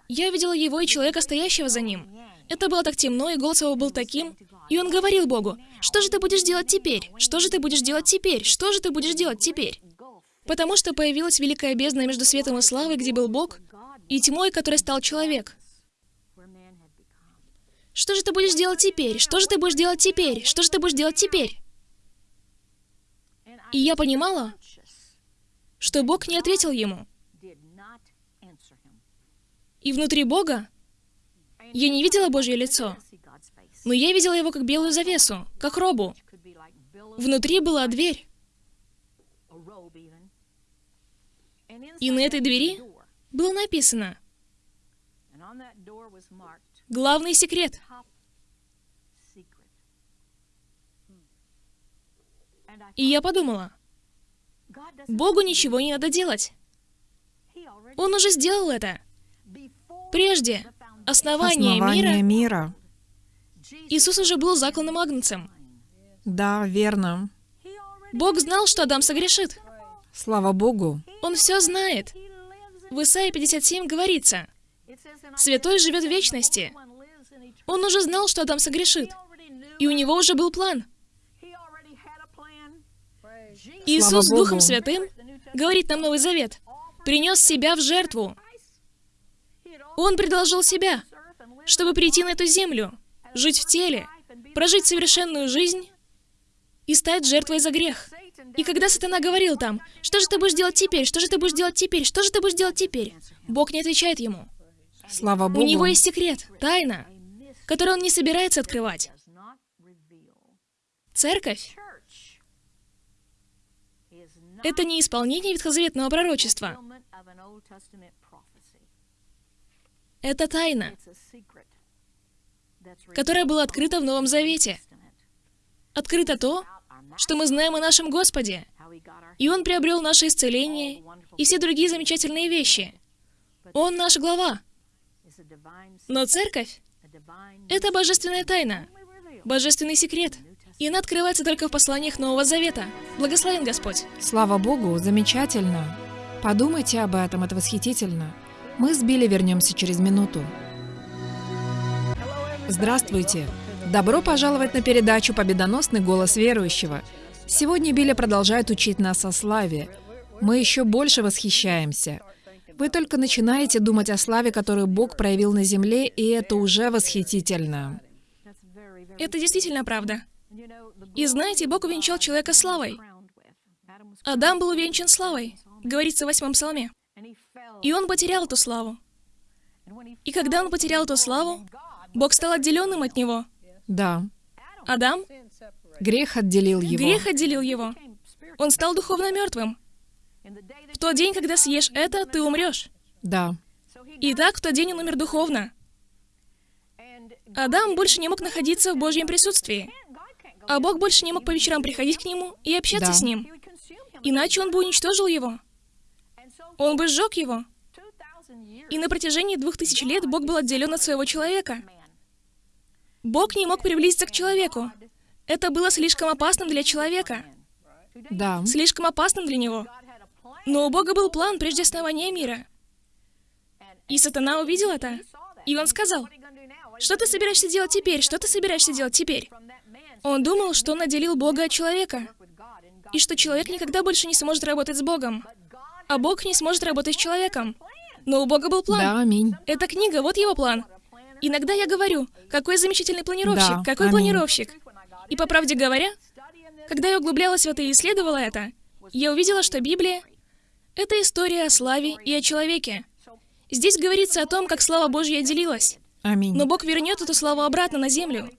Я увидела его и человека, стоящего за ним. Это было так темно, и голос его был таким. И он говорил Богу, «Что же ты будешь делать теперь? Что же ты будешь делать теперь? Что же ты будешь делать теперь?» Потому что появилась великая бездна между светом и славой, где был Бог, и тьмой, которой стал человек. Что же ты будешь делать теперь? Что же ты будешь делать теперь? Что же ты будешь делать теперь? И я понимала, что Бог не ответил ему. И внутри Бога я не видела Божье лицо, но я видела его как белую завесу, как робу. Внутри была дверь. И на этой двери было написано «Главный секрет». И я подумала, Богу ничего не надо делать. Он уже сделал это. Прежде основания, Основание мира, мира. Иисус уже был закланным агнцем. Да, верно. Бог знал, что Адам согрешит. Слава Богу. Он все знает. В Исаии 57 говорится, «Святой живет в вечности». Он уже знал, что Адам согрешит. И у него уже был план. Иисус. Духом Святым говорит нам Новый Завет, принес себя в жертву. Он предложил себя, чтобы прийти на эту землю, жить в теле, прожить совершенную жизнь и стать жертвой за грех. И когда сатана говорил там, что же ты будешь делать теперь, что же ты будешь делать теперь, что же ты будешь делать теперь, Бог не отвечает ему. Слава У Богу. него есть секрет, тайна, которую он не собирается открывать. Церковь — это не исполнение ветхозаветного пророчества. Это тайна, которая была открыта в Новом Завете. Открыто то, что мы знаем о нашем Господе. И Он приобрел наше исцеление и все другие замечательные вещи. Он наш глава. Но церковь — это божественная тайна, божественный секрет. И она открывается только в посланиях Нового Завета. Благословен Господь. Слава Богу, замечательно. Подумайте об этом, это восхитительно. Мы с Билли вернемся через минуту. Здравствуйте! Добро пожаловать на передачу «Победоносный голос верующего». Сегодня Билли продолжает учить нас о славе. Мы еще больше восхищаемся. Вы только начинаете думать о славе, которую Бог проявил на земле, и это уже восхитительно. Это действительно правда. И знаете, Бог увенчал человека славой. Адам был увенчан славой, говорится в восьмом псалме. И он потерял эту славу. И когда он потерял эту славу, Бог стал отделенным от него. Да, Адам, грех отделил его. грех отделил его. Он стал духовно мертвым. В тот день, когда съешь это, ты умрешь. Да, И так в тот день он умер духовно. Адам больше не мог находиться в Божьем присутствии. А Бог больше не мог по вечерам приходить к нему и общаться Да. с ним. Иначе он бы уничтожил его. Он бы сжег его. И на протяжении двух тысяч лет Бог был отделен от своего человека. Бог не мог приблизиться к человеку. Это было слишком опасным для человека. да, Слишком опасным для него. Но у Бога был план прежде основания мира. И сатана увидел это. И он сказал, что ты собираешься делать теперь? Что ты собираешься делать теперь? Он думал, что он отделил Бога от человека. И что человек никогда больше не сможет работать с Богом. А Бог не сможет работать с человеком. Но у Бога был план. да, аминь. Эта книга, вот его план. Иногда я говорю, какой замечательный планировщик, Да, какой аминь. планировщик. И по правде говоря, Когда я углублялась в это и исследовала это, я увидела, что Библия — это история о славе и о человеке. Здесь говорится о том, как слава Божья делилась. Аминь. Но Бог вернет эту славу обратно на землю.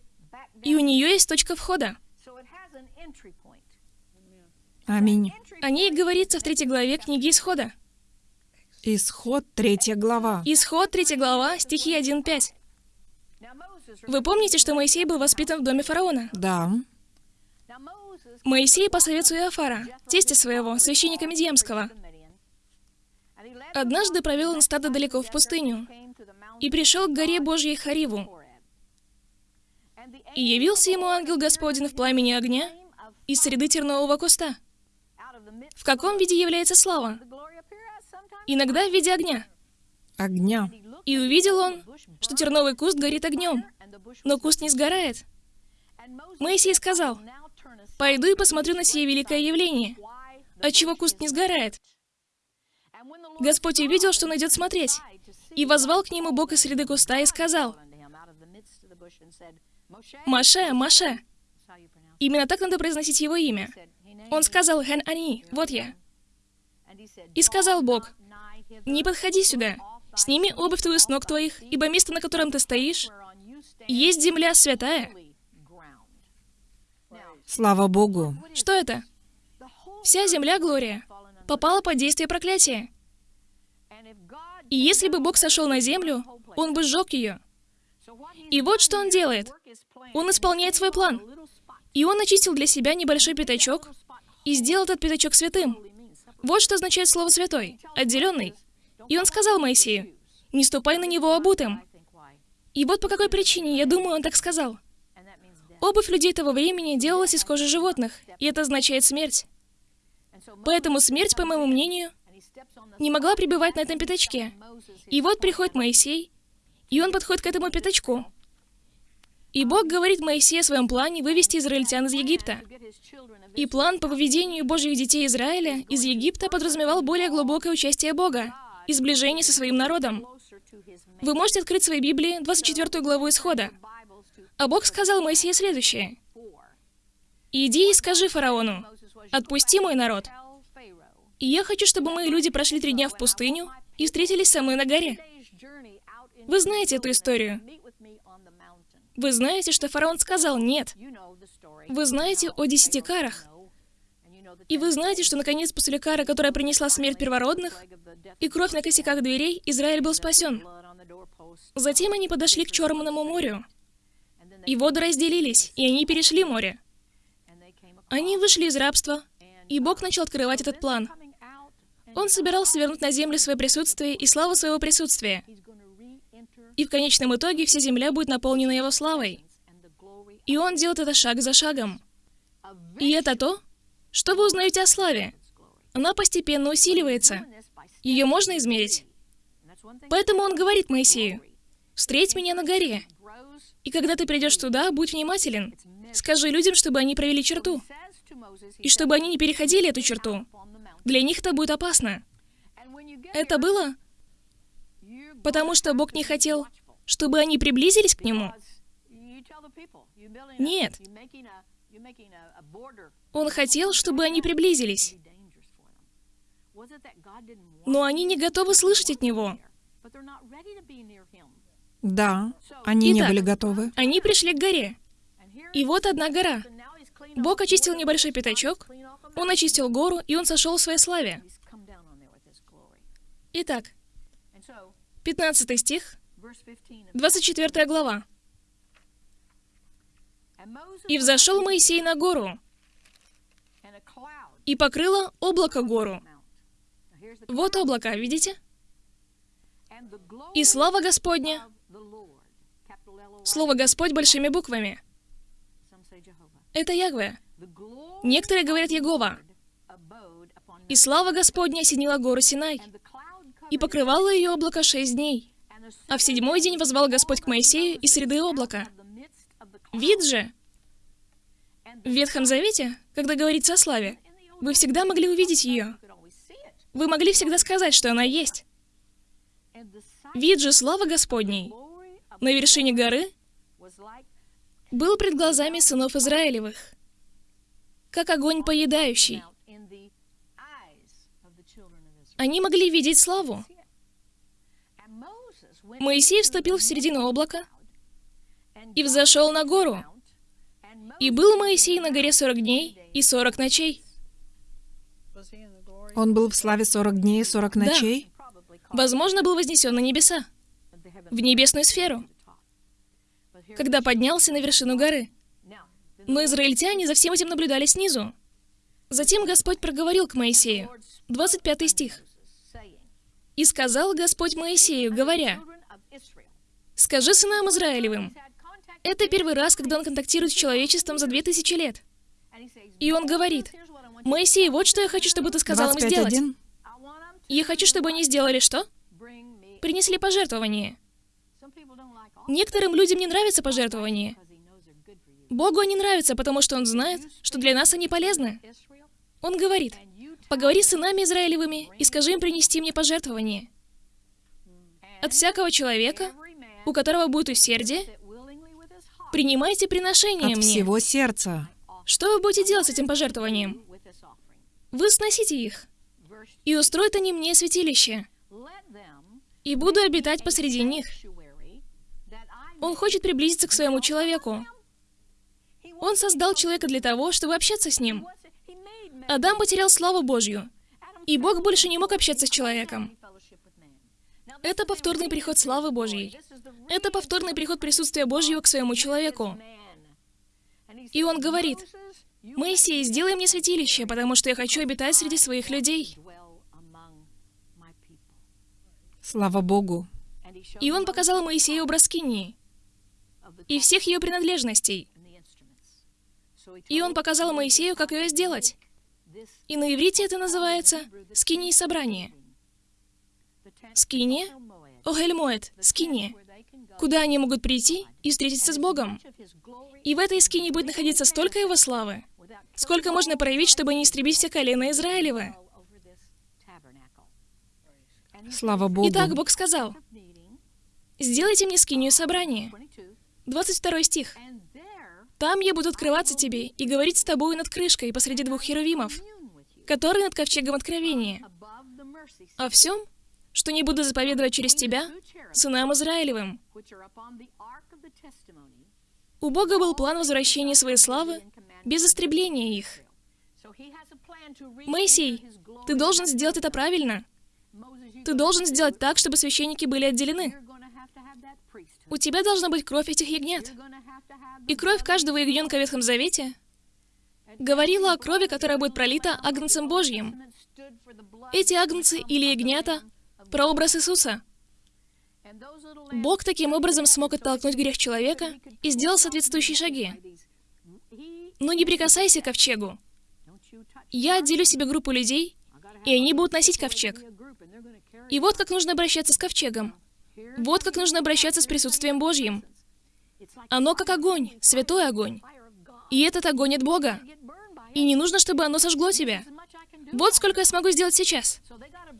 И у нее есть точка входа. Аминь. О ней говорится в третьей главе книги Исхода. Исход, третья глава. Исход, третья глава, стихи 1-5. Вы помните, что Моисей был воспитан в доме фараона? Да. Моисей по совету Иофара, тестя своего, священника Медиемского. Однажды провел он стадо далеко в пустыню и пришел к горе Божьей Хариву. И явился ему ангел Господень в пламени огня из среды тернового куста. В каком виде является слава? Иногда в виде огня. Огня. И увидел он, что терновый куст горит огнем, но куст не сгорает. Моисей сказал, «Пойду и посмотрю на сие великое явление. Отчего куст не сгорает?» Господь увидел, что он идет смотреть, и возвал к нему Бог из среды куста и сказал, «Маше, Маше». Именно так надо произносить его имя. Он сказал, «Хэн Ани, вот я». И сказал Бог, «Не подходи сюда, сними обувь твою с ног твоих, ибо место, на котором ты стоишь, есть земля святая». Слава Богу. Что это? Вся земля, Глория, попала под действие проклятия. И если бы Бог сошел на землю, Он бы сжег ее. И вот что Он делает. Он исполняет свой план. И Он очистил для себя небольшой пятачок и сделал этот пятачок святым. Вот что означает слово «святой», «отделенный». И Он сказал Моисею, «Не ступай на него обутым». И вот по какой причине, я думаю, Он так сказал. Обувь людей того времени делалась из кожи животных, и это означает смерть. Поэтому смерть, по моему мнению, не могла пребывать на этом пятачке. И вот приходит Моисей, и он подходит к этому пятачку. И Бог говорит Моисею о своем плане вывести израильтян из Египта. И план по выведению Божьих детей Израиля из Египта подразумевал более глубокое участие Бога и сближение со своим народом. Вы можете открыть свои Библии, 24 главу Исхода. А Бог сказал Моисею следующее. «Иди и скажи фараону, отпусти мой народ, и я хочу, чтобы мои люди прошли три дня в пустыню и встретились со мной на горе. Вы знаете эту историю. Вы знаете, что фараон сказал «нет». Вы знаете о десяти карах. И вы знаете, что наконец после кары, которая принесла смерть первородных, и кровь на косяках дверей, Израиль был спасен. Затем они подошли к Черному морю. И воды разделились, и они перешли море. Они вышли из рабства, и Бог начал открывать этот план. Он собирался вернуть на землю свое присутствие и славу своего присутствия. И в конечном итоге вся земля будет наполнена его славой. И он делает это шаг за шагом. И это то, что вы узнаете о славе. Она постепенно усиливается. Ее можно измерить. Поэтому он говорит Моисею, «Встреть меня на горе, и когда ты придешь туда, будь внимателен. Скажи людям, чтобы они провели черту, и чтобы они не переходили эту черту. Для них это будет опасно. Это было, потому что Бог не хотел, чтобы они приблизились к Нему. Нет. Он хотел, чтобы они приблизились. Но они не готовы слышать от Него. Да, они не Итак, были готовы. Они пришли к горе. И вот одна гора. Бог очистил небольшой пятачок, Он очистил гору, и Он сошел в своей славе. Итак, 15 стих, 24 глава. «И взошел Моисей на гору, и покрыло облако гору». Вот облако, видите? И слава Господня. Слово «Господь» большими буквами. Это Ягве. Некоторые говорят Егова. И слава Господня осенила гору Синай, и покрывало ее облако шесть дней. А в седьмой день возвал Господь к Моисею из среды облака. Вид же. В Ветхом Завете, когда говорится о славе, вы всегда могли увидеть ее. Вы могли всегда сказать, что она есть. Вид же славы Господней на вершине горы был пред глазами сынов Израилевых. как огонь поедающий. Они могли видеть славу. Моисей вступил в середину облака и взошел на гору. И был Моисей на горе сорок дней и сорок ночей. Он был в славе 40 дней и 40 Да. ночей? Возможно, был вознесен на небеса, в небесную сферу, когда поднялся на вершину горы. Но израильтяне за всем этим наблюдали снизу. Затем Господь проговорил к Моисею. 25 стих. «И сказал Господь Моисею, говоря, «Скажи сынам Израилевым, это первый раз, когда он контактирует с человечеством за две тысячи лет. И он говорит, Моисей, вот что я хочу, чтобы ты сказал им сделать. 25.1? Я хочу, чтобы они сделали что? Принесли пожертвование. Некоторым людям не нравится пожертвование. Богу они нравятся, потому что Он знает, что для нас они полезны. Он говорит, поговори с сынами Израилевыми и скажи им принести мне пожертвование. От всякого человека, у которого будет усердие, принимайте приношение От мне. всего сердца. Что вы будете делать с этим пожертвованием? Вы сносите их. И устроят они мне святилище. И буду обитать посреди них. Он хочет приблизиться к своему человеку. Он создал человека для того, чтобы общаться с ним. Адам потерял славу Божью, и Бог больше не мог общаться с человеком. Это повторный приход славы Божьей. Это повторный приход присутствия Божьего к своему человеку. И он говорит, «Моисей, сделай мне святилище, потому что я хочу обитать среди своих людей». Слава Богу. И он показал Моисею образ Скинии и всех ее принадлежностей. И он показал Моисею, как ее сделать. И на иврите это называется «скиния собрание». Скиния, Огельмоэт, скиния, куда они могут прийти и встретиться с Богом. И в этой скинии будет находиться столько его славы, сколько можно проявить, чтобы не истребить все колена Израилевы. Слава Богу. Итак, Бог сказал, «Сделайте мне скинию собрания». 22 стих. «Там я буду открываться тебе и говорить с тобою над крышкой посреди двух херувимов, которые над ковчегом откровения, о всем, что не буду заповедовать через тебя, сынам Израилевым». У Бога был план возвращения своей славы без истребления их. Моисей, ты должен сделать это правильно. Ты должен сделать так, чтобы священники были отделены. У тебя должна быть кровь этих ягнят. И кровь каждого ягненка в Ветхом Завете говорила о крови, которая будет пролита Агнцем Божьим. Эти агнцы или ягнята — прообраз Иисуса. Бог таким образом смог оттолкнуть грех человека и сделал соответствующие шаги. Но не прикасайся к ковчегу. Я отделю себе группу людей, и они будут носить ковчег. И вот как нужно обращаться с ковчегом. Вот как нужно обращаться с присутствием Божьим. Оно как огонь, святой огонь. И этот огонь от Бога. И не нужно, чтобы оно сожгло тебя. Вот сколько я смогу сделать сейчас.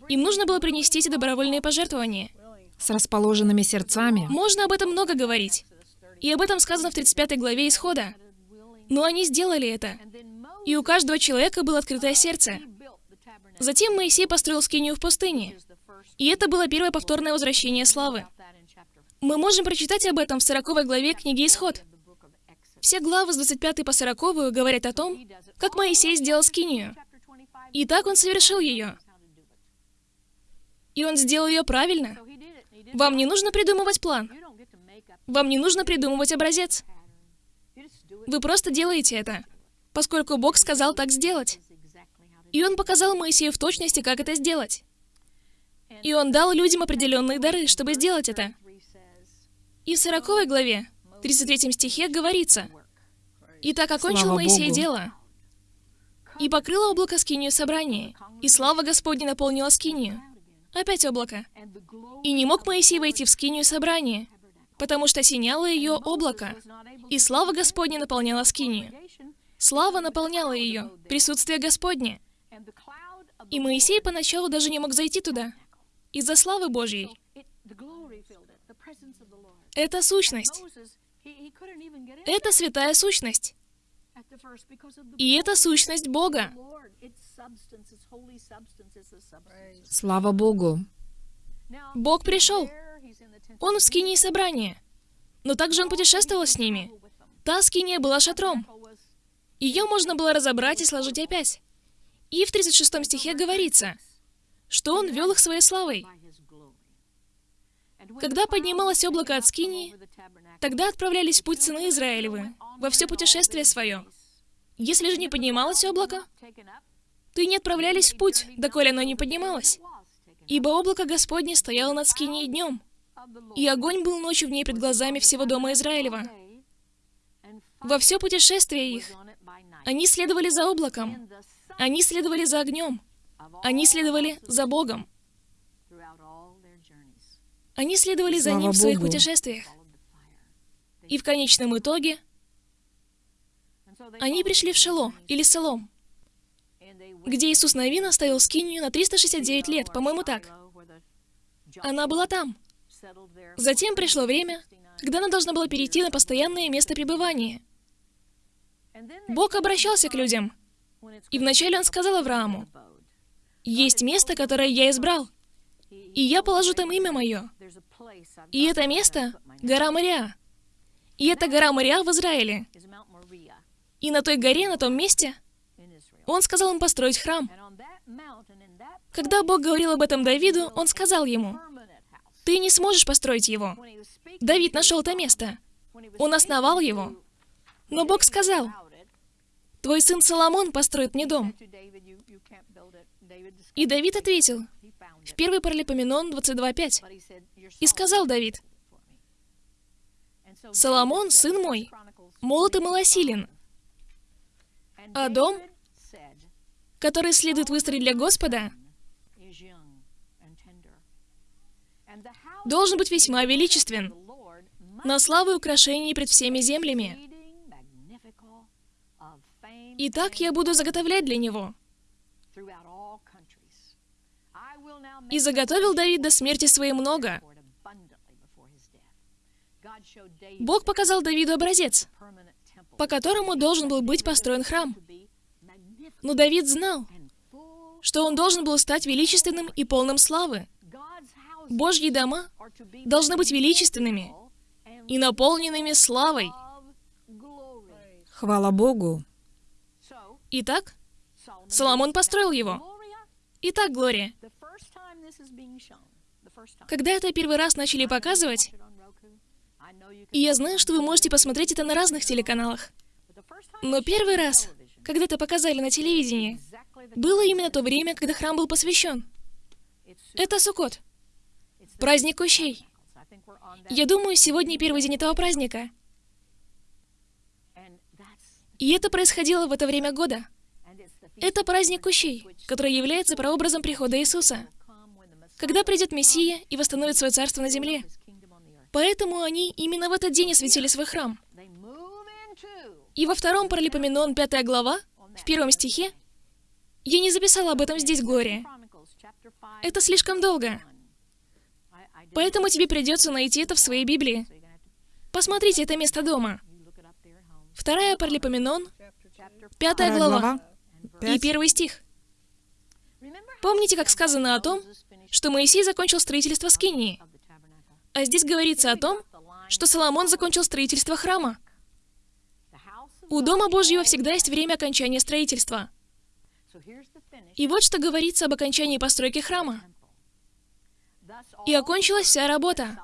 Им нужно было принести эти добровольные пожертвования. С расположенными сердцами. Можно об этом много говорить. И об этом сказано в 35 главе Исхода. Но они сделали это. И у каждого человека было открытое сердце. Затем Моисей построил скинию в пустыне. И это было первое повторное возвращение славы. Мы можем прочитать об этом в 40 главе книги Исход. Все главы с 25 по 40 говорят о том, как Моисей сделал скинию. И так он совершил ее. И он сделал ее правильно. Вам не нужно придумывать план. Вам не нужно придумывать образец. Вы просто делаете это, поскольку Бог сказал так сделать. И Он показал Моисею в точности, как это сделать. И Он дал людям определенные дары, чтобы сделать это. И в 40 главе, 33 стихе говорится, «И так окончил Слава Моисей Богу. дело, и покрыло облако скинию собрания, и слава Господня наполнила скинию». Опять облако. И не мог Моисей войти в скинию собрания, потому что осеняло ее облако, и слава Господня наполняла скинию. Слава наполняла ее, присутствие Господне. И Моисей поначалу даже не мог зайти туда, из-за славы Божьей. Это сущность. Это святая сущность. И это сущность Бога. Слава Богу. Бог пришел. Он в скинии собрания. Но также он путешествовал с ними. Та скиния была шатром. Ее можно было разобрать и сложить опять. И в 36 стихе говорится, что он вел их своей славой. Когда поднималось облако от скинии, тогда отправлялись в путь сыны Израилевы, во все путешествие свое. Если же не поднималось облако, то и не отправлялись в путь, доколе оно не поднималось. Ибо облако Господне стояло над скинией днем, и огонь был ночью в ней пред глазами всего дома Израилева. Во все путешествие их они следовали за облаком, они следовали за огнем, они следовали за Богом. Они следовали за Слава Ним в своих Богу. путешествиях. И в конечном итоге они пришли в Шело, или Солом, где Иисус Навин оставил скинию на 369 лет, по-моему, так. Она была там. Затем пришло время, когда она должна была перейти на постоянное место пребывания. Бог обращался к людям, и вначале Он сказал Аврааму, «Есть место, которое я избрал, и я положу там имя мое. И это место — гора Мориа. И это гора Мориа в Израиле. И на той горе, на том месте, Он сказал им построить храм. Когда Бог говорил об этом Давиду, Он сказал ему, «Ты не сможешь построить его». Давид нашел это место. Он основал его. Но Бог сказал, «Твой сын Соломон построит мне дом». И Давид ответил, в 1 Паралипоменон 22.5, «И сказал Давид, Соломон, сын мой, молод и малосилен, а дом, который следует выстроить для Господа, должен быть весьма величествен, на славу и украшение пред всеми землями. И так я буду заготовлять для него. И заготовил Давид до смерти своей много. Бог показал Давиду образец, по которому должен был быть построен храм. Но Давид знал, что он должен был стать величественным и полным славы. Божьи дома должны быть величественными и наполненными славой. Хвала Богу. Итак, Соломон построил его. Итак, Глория, когда это первый раз начали показывать, и я знаю, что вы можете посмотреть это на разных телеканалах, но первый раз, когда это показали на телевидении, было именно то время, когда храм был посвящен. Это Суккот, праздник кущей. Я думаю, сегодня первый день этого праздника. И это происходило в это время года. Это праздник кущей, который является прообразом прихода Иисуса, когда придет Мессия и восстановит свое царство на земле. Поэтому они именно в этот день осветили свой храм. И во втором Паралипоменон, пятая глава, в первом стихе, я не записала об этом здесь, Глория. Это слишком долго. Поэтому тебе придется найти это в своей Библии. Посмотрите это место дома. Вторая Паралипоменон, пятая глава, и первый стих. Помните, как сказано о том, что Моисей закончил строительство Скинии? А здесь говорится о том, что Соломон закончил строительство храма. У Дома Божьего всегда есть время окончания строительства. И вот что говорится об окончании постройки храма. И окончилась вся работа,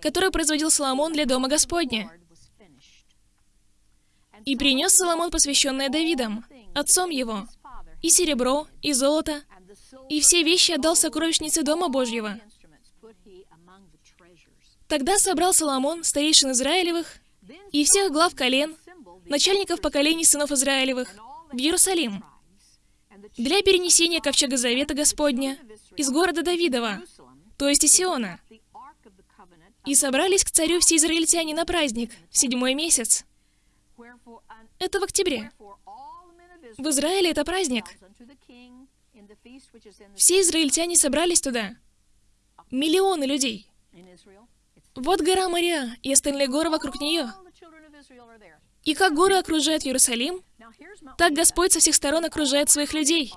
которую производил Соломон для Дома Господня. И принес Соломон посвященное Давидом, отцом его, и серебро, и золото, и все вещи отдал сокровищнице Дома Божьего. Тогда собрал Соломон старейшин Израилевых и всех глав колен, начальников поколений сынов Израилевых, в Иерусалим, для перенесения ковчега Завета Господня из города Давидова, то есть из Сиона. И собрались к царю все израильтяне на праздник, в седьмой месяц. Это в октябре. В Израиле это праздник. Все израильтяне собрались туда. Миллионы людей. Вот гора Мария и остальные горы вокруг нее. И как горы окружают Иерусалим, так Господь со всех сторон окружает своих людей.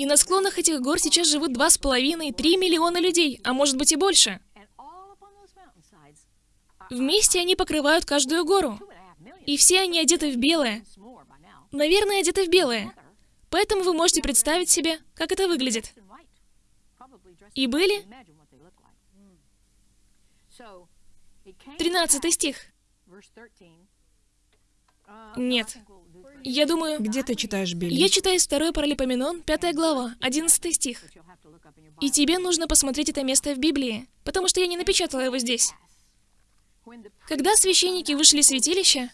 И на склонах этих гор сейчас живут два с половиной, три миллиона людей, а может быть и больше. Вместе они покрывают каждую гору. И все они одеты в белое. Наверное, одеты в белое. Поэтому вы можете представить себе, как это выглядит. И были... 13 стих. Нет. Я думаю... Где ты читаешь Билли? Я читаю из 2 Паралипоменон, 5 глава, 11 стих. И тебе нужно посмотреть это место в Библии, потому что я не напечатала его здесь. Когда священники вышли из святилища,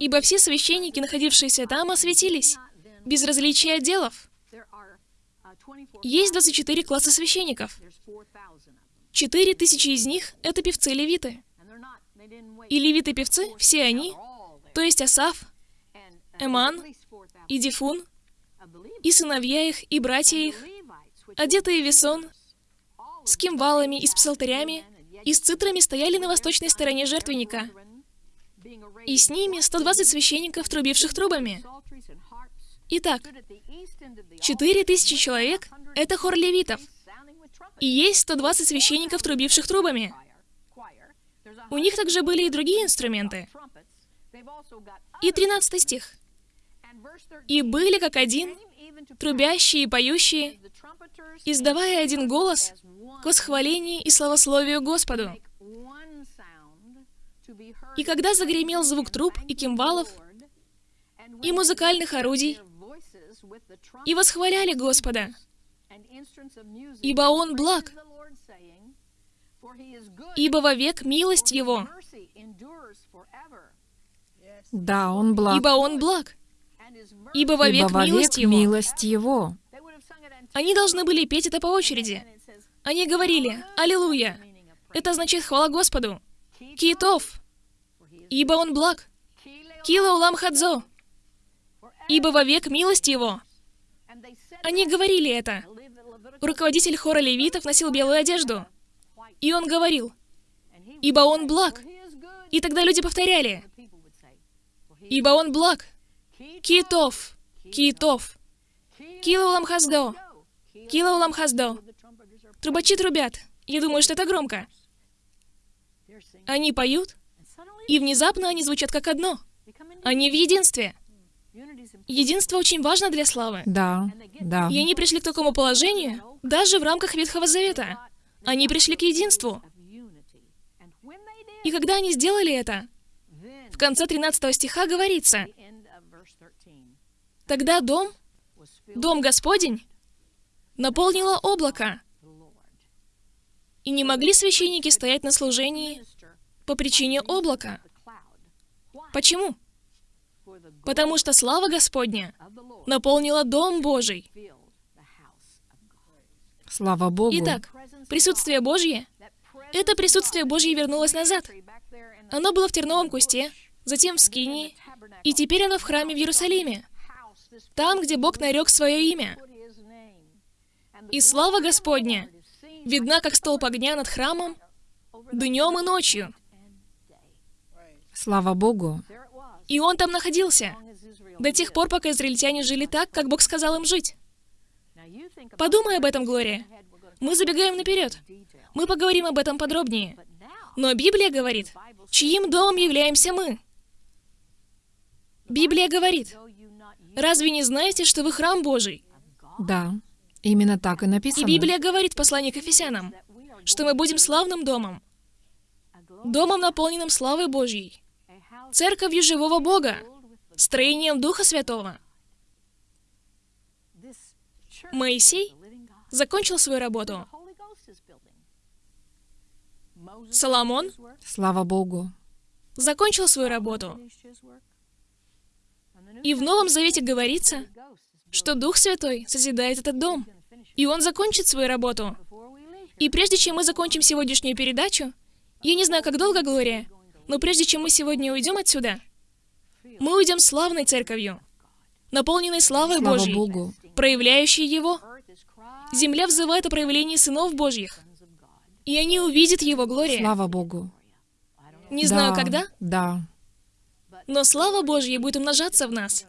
ибо все священники, находившиеся там, осветились, без различия отделов. Есть 24 класса священников. Четыре тысячи из них — это певцы-левиты. И левиты-певцы, все они, то есть Асаф, Эман и Дифун, и сыновья их, и братья их, одетые весон, с кимвалами и с псалтырями, и с цитрами стояли на восточной стороне жертвенника. И с ними 120 священников, трубивших трубами. Итак, 4000 человек — это хор левитов. И есть 120 священников, трубивших трубами. У них также были и другие инструменты. И 13 стих. «И были как один, трубящие и поющие, издавая один голос к восхвалению и славословию Господу. И когда загремел звук труб и кимвалов, и музыкальных орудий, и восхваляли Господа, ибо Он благ, ибо вовек милость Его, Да, он благ. ибо Он благ, ибо вовек Ибо вовек милость Его. милость Его. Они должны были петь это по очереди. Они говорили «Аллилуйя». Это означает «Хвала Господу». Китов, ибо Он благ. Кила улам хадзо, ибо вовек милость Его. Они говорили это. Руководитель хора левитов носил белую одежду. И он говорил, ибо он благ. И тогда люди повторяли, ибо он благ. Китов, китов. Кила улам хаздо, кила улам хаздо. Трубачи трубят. Я думаю, что это громко. Они поют, и внезапно они звучат как одно. Они в единстве. Единство очень важно для славы. Да, да. И они пришли к такому положению, даже в рамках Ветхого Завета. Они пришли к единству. И когда они сделали это, в конце 13 стиха говорится, «Тогда дом, дом Господень, наполнило облако, и не могли священники стоять на служении по причине облака». Почему? Потому что слава Господня наполнила Дом Божий. Слава Богу. Итак, присутствие Божье — это присутствие Божье вернулось назад. Оно было в терновом кусте, затем в Скинии, и теперь оно в храме в Иерусалиме, там, где Бог нарек свое имя. И слава Господня видна, как столб огня над храмом, днем и ночью. Слава Богу. И он там находился, до тех пор, пока израильтяне жили так, как Бог сказал им жить. Подумай об этом, Глория. Мы забегаем наперед. Мы поговорим об этом подробнее. Но Библия говорит, чьим домом являемся мы? Библия говорит, разве не знаете, что вы храм Божий? Да, именно так и И написано. Библия говорит в послании к Ефесянам, что мы будем славным домом, домом, наполненным славой Божьей, церковью живого Бога, строением Духа Святого. Моисей закончил свою работу. Соломон Слава Богу. закончил свою работу. И в Новом Завете говорится, что Дух Святой созидает этот дом, и Он закончит свою работу. И прежде чем мы закончим сегодняшнюю передачу, я не знаю, как долго, Глория, но прежде чем мы сегодня уйдем отсюда, мы уйдем славной церковью, наполненной славой Слава Божьей, Богу. проявляющей Его. Земля взывает о проявлении сынов Божьих, и они увидят Его, Глория. Слава Богу. Не знаю, Да, когда, Да. Но слава Божья будет умножаться в нас.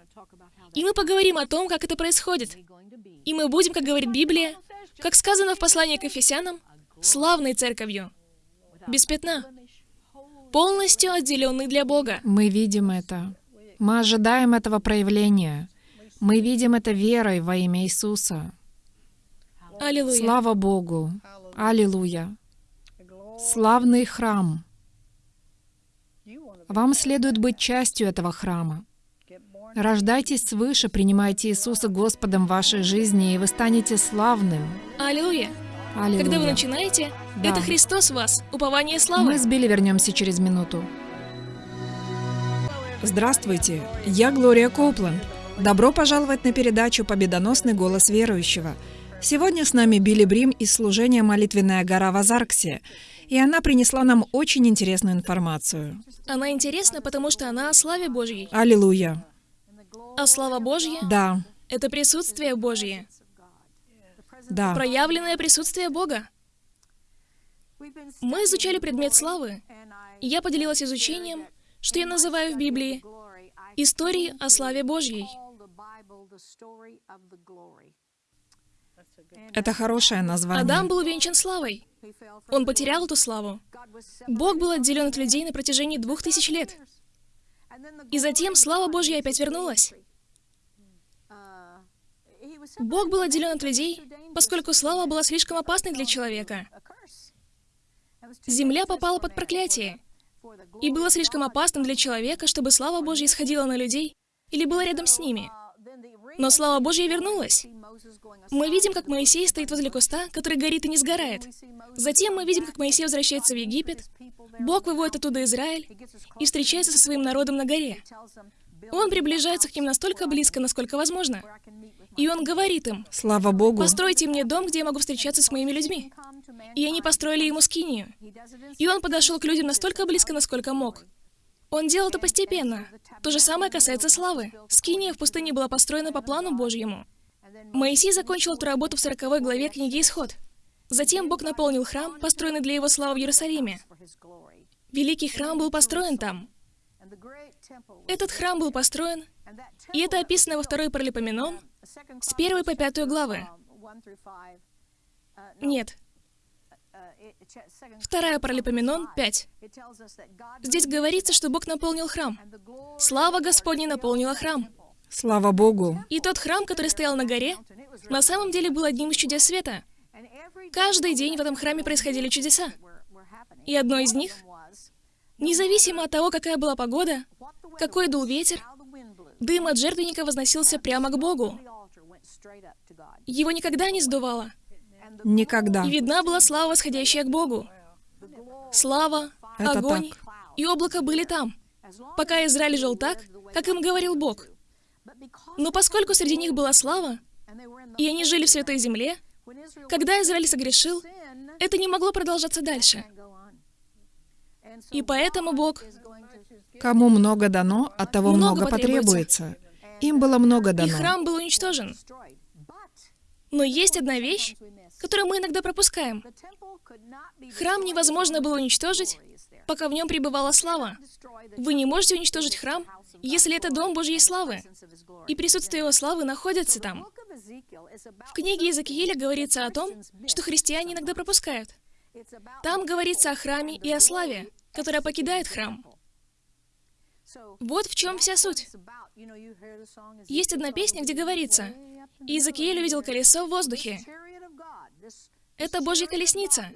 И мы поговорим о том, как это происходит. И мы будем, как говорит Библия, как сказано в послании к Ефесянам, славной церковью, без пятна, полностью отделенной для Бога. Мы видим это. Мы ожидаем этого проявления. Мы видим это верой во имя Иисуса. Аллилуйя. Слава Богу! Аллилуйя! Славный храм! Вам следует быть частью этого храма. Рождайтесь свыше, принимайте Иисуса Господом в вашей жизни, и вы станете славным. Аллилуйя. Аллилуйя. Когда вы начинаете, Да. это Христос в вас, упование славы. Мы с Билли вернемся через минуту. Здравствуйте, я Глория Коупленд. Добро пожаловать на передачу «Победоносный голос верующего». Сегодня с нами Билли Брим из служения «Молитвенная гора» в Азарксе, и она принесла нам очень интересную информацию. Она интересна, потому что она о славе Божьей. Аллилуйя. А слава Божья Да, — это присутствие Божье, да. проявленное присутствие Бога. Мы изучали предмет славы, и я поделилась изучением, что я называю в Библии истории о славе Божьей. Это хорошее название. Адам был увенчан славой. Он потерял эту славу. Бог был отделен от людей на протяжении двух тысяч лет. И затем слава Божья опять вернулась. Бог был отделен от людей, поскольку слава была слишком опасной для человека. Земля попала под проклятие. И было слишком опасным для человека, чтобы слава Божья исходила на людей или была рядом с ними. Но слава Божья вернулась. Мы видим, как Моисей стоит возле куста, который горит и не сгорает. Затем мы видим, как Моисей возвращается в Египет. Бог выводит оттуда Израиль и встречается со своим народом на горе. Он приближается к ним настолько близко, насколько возможно. И он говорит им, Слава Богу. «Постройте мне дом, где я могу встречаться с моими людьми». И они построили ему скинию. И он подошел к людям настолько близко, насколько мог. Он делал это постепенно. То же самое касается славы. Скиния в пустыне была построена по плану Божьему. Моисей закончил эту работу в 40 главе книги Исход. Затем Бог наполнил храм, построенный для его славы в Иерусалиме. Великий храм был построен там. Этот храм был построен, и это описано во второй Паралипоменон, с первой по пятую главы. Нет, вторая Паралипоменон 5. Здесь говорится, что Бог наполнил храм. Слава Господня наполнила храм. Слава Богу. И тот храм, который стоял на горе, на самом деле был одним из чудес света. Каждый день в этом храме происходили чудеса. И одно из них, независимо от того, какая была погода, какой дул ветер, дым от жертвенника возносился прямо к Богу. Его никогда не сдувало. Никогда. И видна была слава, восходящая к Богу. Слава, Это огонь так. и облако были там, пока Израиль жил так, как им говорил Бог. Но поскольку среди них была слава, и они жили в Святой Земле, когда Израиль согрешил, это не могло продолжаться дальше. И поэтому Бог... Кому много дано, от того Много много, потребуется. потребуется. Им было много И дано. храм был уничтожен. Но есть одна вещь, которую мы иногда пропускаем. Храм невозможно было уничтожить, пока в нем пребывала слава. Вы не можете уничтожить храм, если это дом Божьей славы, и присутствие его славы находится там. В книге Иезекииля говорится о том, что христиане иногда пропускают. Там говорится о храме и о славе, которая покидает храм. Вот в чем вся суть. Есть одна песня, где говорится, «Иезекииль увидел колесо в воздухе». Это Божья колесница.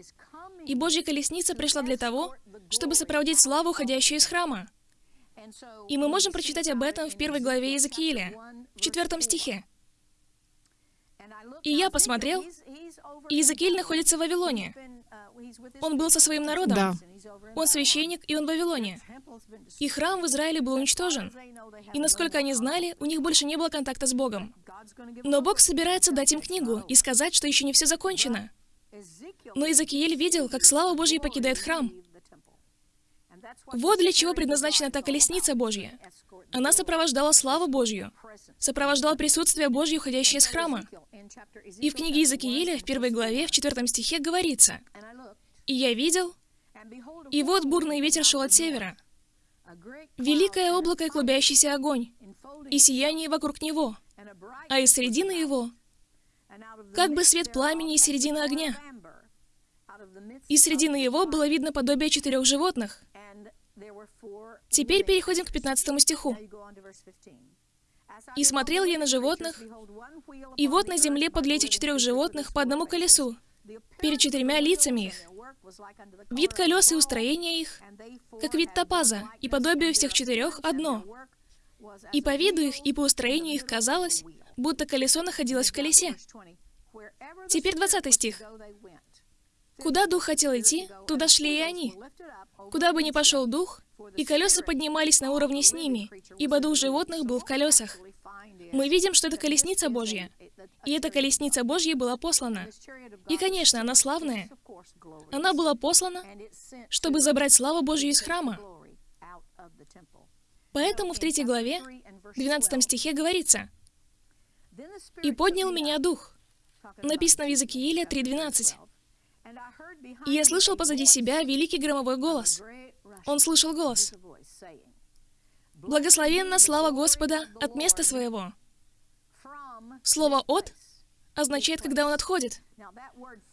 И Божья колесница пришла для того, чтобы сопроводить славу, уходящую из храма. И мы можем прочитать об этом в первой главе Иезекииля, в четвертом стихе. И я посмотрел, и Иезекииль находится в Вавилоне. Он был со своим народом. Да. Он священник, и он в Вавилоне. И храм в Израиле был уничтожен. И насколько они знали, у них больше не было контакта с Богом. Но Бог собирается дать им книгу и сказать, что еще не все закончено. Но Иезекииль видел, как слава Божья покидает храм. Вот для чего предназначена та колесница Божья. Она сопровождала славу Божью, сопровождала присутствие Божье, уходящее из храма. И в книге Иезекииля, в первой главе, в четвертом стихе говорится, «И я видел, И вот бурный ветер шел от севера, великое облако и клубящийся огонь, и сияние вокруг него, а из середины его, как бы свет пламени из середины огня. Из середины его было видно подобие четырех животных. Теперь переходим к 15 стиху. «И смотрел я на животных, и вот на земле подле этих четырех животных по одному колесу, перед четырьмя лицами их. Вид колес и устроение их, как вид топаза, и подобие всех четырех одно. И по виду их, и по устроению их казалось, будто колесо находилось в колесе. Теперь 20 стих. Куда дух хотел идти, туда шли и они. Куда бы ни пошел дух, и колеса поднимались на уровне с ними, ибо дух животных был в колесах. Мы видим, что это колесница Божья. И эта колесница Божья была послана. И, конечно, она славная. Она была послана, чтобы забрать славу Божью из храма. Поэтому в третьей главе, 12 стихе говорится, «И поднял меня дух». Написано в Иля 3.12. И я слышал позади себя великий громовой голос. Он слышал голос. «Благословенна слава Господа от места своего». Слово «от» означает, когда он отходит.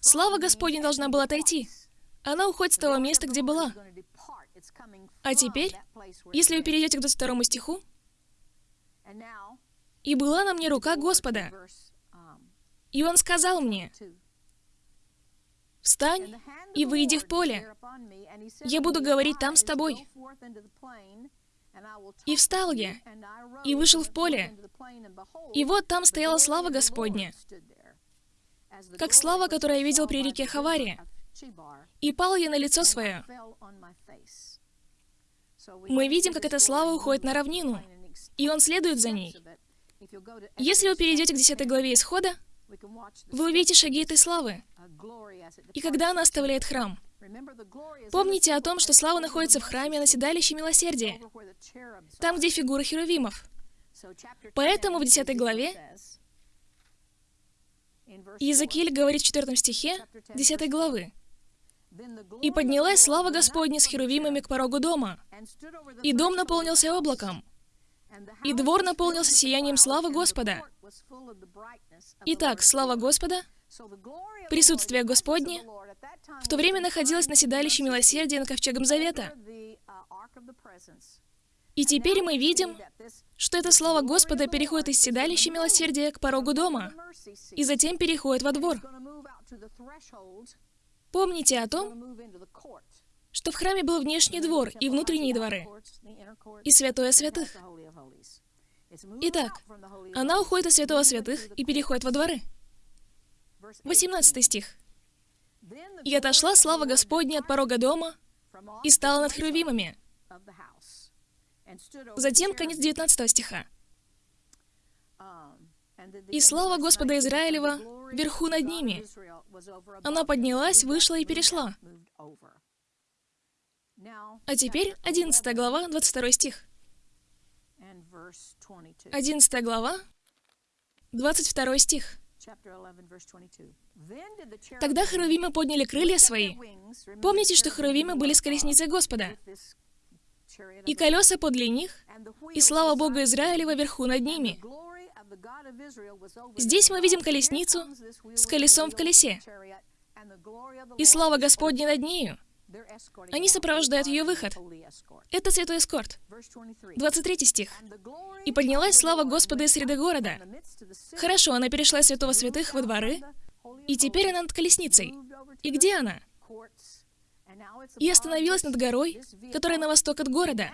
Слава Господня должна была отойти. Она уходит с того места, где была. А теперь, если вы перейдете к 22 стиху, «И была на мне рука Господа, и Он сказал мне, «Встань и выйди в поле. Я буду говорить там с тобой». И встал я, и вышел в поле. И вот там стояла слава Господня, как слава, которую я видел при реке Хаваре. И пал я на лицо свое. Мы видим, как эта слава уходит на равнину, и он следует за ней. Если вы перейдете к 10 главе Исхода, вы увидите шаги этой славы. И когда она оставляет храм, помните о том, что слава находится в храме на седалище милосердия, там, где фигура херувимов. Поэтому в 10 главе Иезекииль говорит в 4 стихе 10 главы, «И поднялась слава Господня с херувимами к порогу дома, и дом наполнился облаком, и двор наполнился сиянием славы Господа. Итак, слава Господа, присутствие Господне, в то время находилось на седалище милосердия над Ковчегом Завета. И теперь мы видим, что это слово Господа переходит из седалища милосердия к порогу дома, и затем переходит во двор. Помните о том, что в храме был внешний двор и внутренние дворы, и святое святых. Итак, она уходит из святого святых и переходит во дворы. 18 стих. «И отошла слава Господня от порога дома и стала над херувимами». Затем конец 19 стиха. «И слава Господа Израилева вверху над ними. Она поднялась, вышла и перешла». А теперь 11 глава, 22 стих. 11 глава, 22 стих. Тогда херувимы подняли крылья свои. Помните, что херувимы были с колесницей Господа? И колеса подле них, и слава Бога Израилева вверху над ними. Здесь мы видим колесницу с колесом в колесе. И слава Господня над нею. Они сопровождают ее выход. Это святой эскорт. 23 стих. «И поднялась слава Господа из среды города». Хорошо, она перешла из святого святых во дворы, и теперь она над колесницей. И где она? И остановилась над горой, которая на восток от города.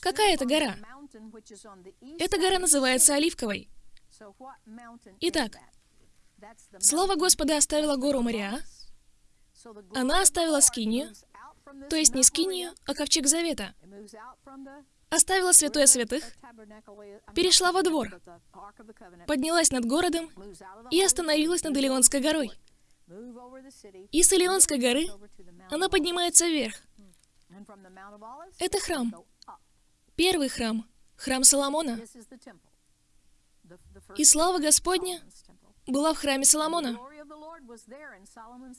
Какая это гора? Эта гора называется Оливковой. Итак, слава Господа оставила гору Мариа, она оставила скинию, то есть не скинию, а ковчег завета. Оставила святое святых, перешла во двор, поднялась над городом и остановилась над Илионской горой. И с Илионской горы она поднимается вверх. Это храм. Первый храм. Храм Соломона. И слава Господня была в храме Соломона.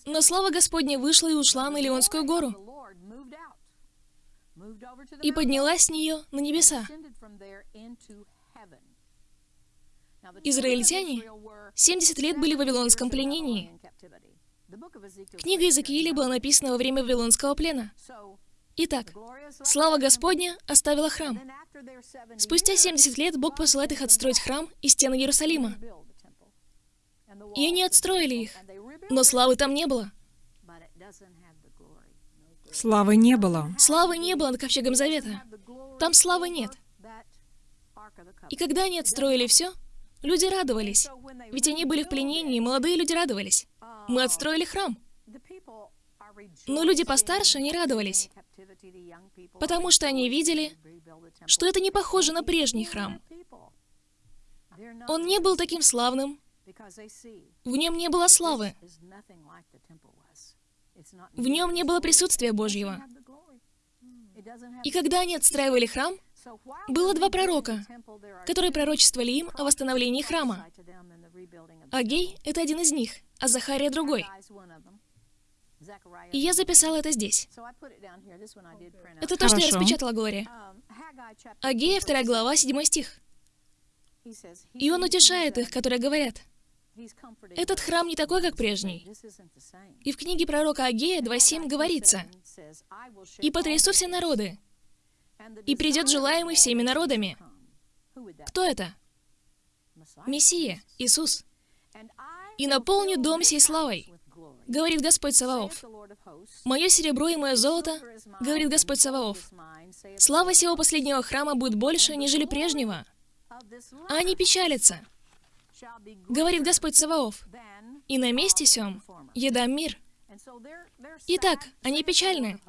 Но слава Господня вышла и ушла на Леонскую гору и поднялась с нее на небеса. Израильтяне 70 лет были в Вавилонском пленении. Книга Иезекииля была написана во время Вавилонского плена. Итак, слава Господня оставила храм. Спустя 70 лет Бог посылает их отстроить храм и стены Иерусалима. И они отстроили их, но славы там не было. Славы не было. Славы не было над Ковчегом Завета. Там славы нет. И когда они отстроили все, люди радовались. Ведь они были в пленении, молодые люди радовались. Мы отстроили храм. Но люди постарше не радовались, потому что они видели, что это не похоже на прежний храм. Он не был таким славным, в нем не было славы, в нем не было присутствия Божьего. И когда они отстраивали храм, было два пророка, которые пророчествовали им о восстановлении храма. Агей — это один из них, а Захария — другой. И я записала это здесь. Это то, что я распечатала, Глория. Агея, 2 глава, 7 стих. И он утешает их, которые говорят, «Этот храм не такой, как прежний». И в книге пророка Агея 2.7 говорится, «И потрясу все народы, и придет желаемый всеми народами». Кто это? Мессия, Иисус. «И наполню дом сей славой», говорит Господь Саваоф. «Мое серебро и мое золото», говорит Господь Саваоф. «Слава сего последнего храма будет больше, нежели прежнего». А они печалятся, говорит Господь Саваоф. «И на месте сём я дам мир». Итак, они печальны.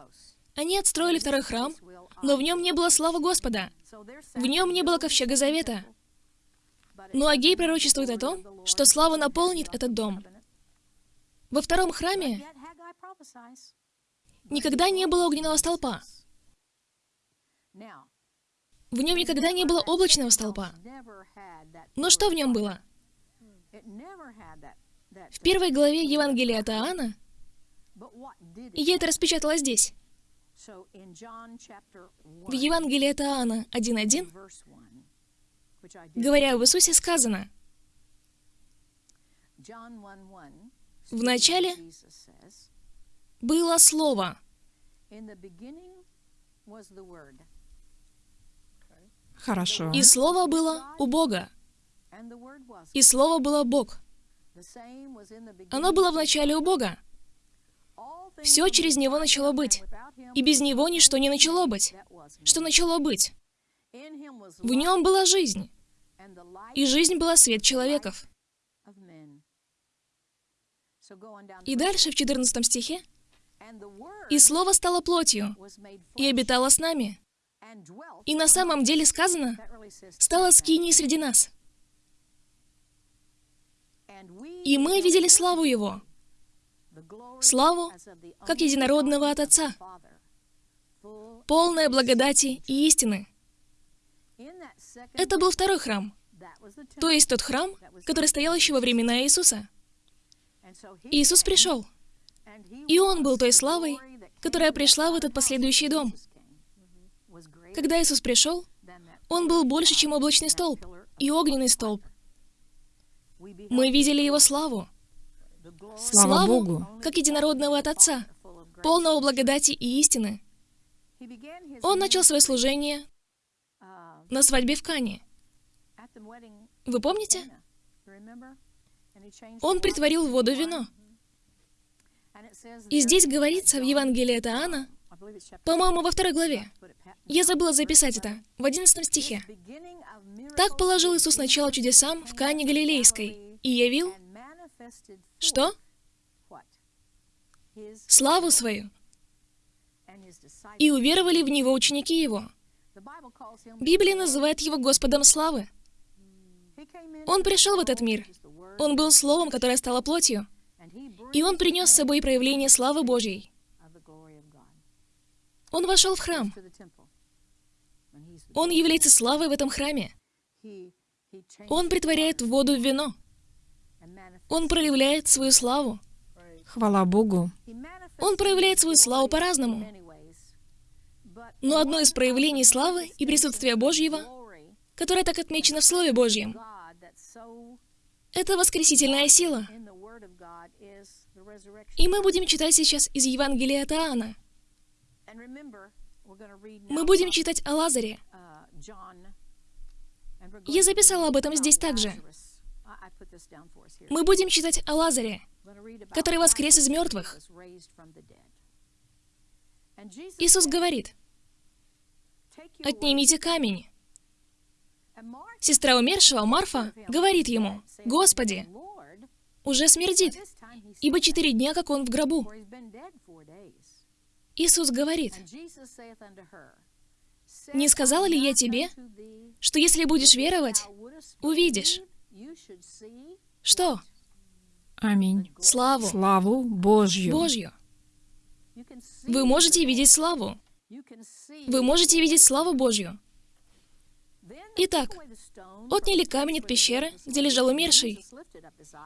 Они отстроили второй храм, но в нем не было славы Господа. В нем не было ковчега завета. Но Агей пророчествует о том, что слава наполнит этот дом. Во втором храме никогда не было огненного столпа. В нем никогда не было облачного столпа. Но что в нем было? В первой главе Евангелия от Иоанна, и я это распечатала здесь, в Евангелии от Иоанна 1.1, говоря об Иисусе, сказано, В начале «Было Слово, Хорошо. и Слово было у Бога, и Слово было Бог. Оно было в начале у Бога. Все через Него начало быть, и без Него ничто не начало быть. Что начало быть? В Нем была жизнь, и жизнь была свет человеков. И дальше в 14 стихе «И Слово стало плотью, и обитало с нами». И на самом деле сказано, стало скиней среди нас. И мы видели славу Его, славу, как единородного от Отца, полная благодати и истины. Это был второй храм, то есть тот храм, который стоял еще во времена Иисуса. Иисус пришел, и Он был той славой, которая пришла в этот последующий дом. Когда Иисус пришел, Он был больше, чем облачный столб и огненный столб. Мы видели Его славу, Слава Богу. как единородного от Отца, полного благодати и истины. Он начал свое служение на свадьбе в Кане. Вы помните? Он притворил в воду вино. И здесь говорится в Евангелии от Иоанна, по-моему, во второй главе. Я забыла записать это, в 11 стихе. Так положил Иисус начало чудесам в Кане Галилейской и явил, что? Славу свою. И уверовали в Него ученики Его. Библия называет Его Господом славы. Он пришел в этот мир. Он был Словом, которое стало плотью. И Он принес с собой проявление славы Божьей. Он вошел в храм. Он является славой в этом храме. Он притворяет воду в вино Он проявляет свою славу. Хвала Богу. Он проявляет свою славу по-разному. Но одно из проявлений славы и присутствия Божьего, которое так отмечено в Слове Божьем, это воскресительная сила. И мы будем читать сейчас из Евангелия от Иоанна. Мы будем читать о Лазаре. Я записала об этом здесь также. Мы будем читать о Лазаре, который воскрес из мертвых. Иисус говорит, «Отнимите камень». Сестра умершего, Марфа, говорит ему, «Господи, уже смердит, ибо четыре дня, как он в гробу». Иисус говорит, «Не сказала ли я тебе, что если будешь веровать, увидишь?» Что? Аминь. Славу. Славу Божью. Божью. Вы можете видеть славу. Вы можете видеть славу Божью. Итак, отняли камень от пещеры, где лежал умерший.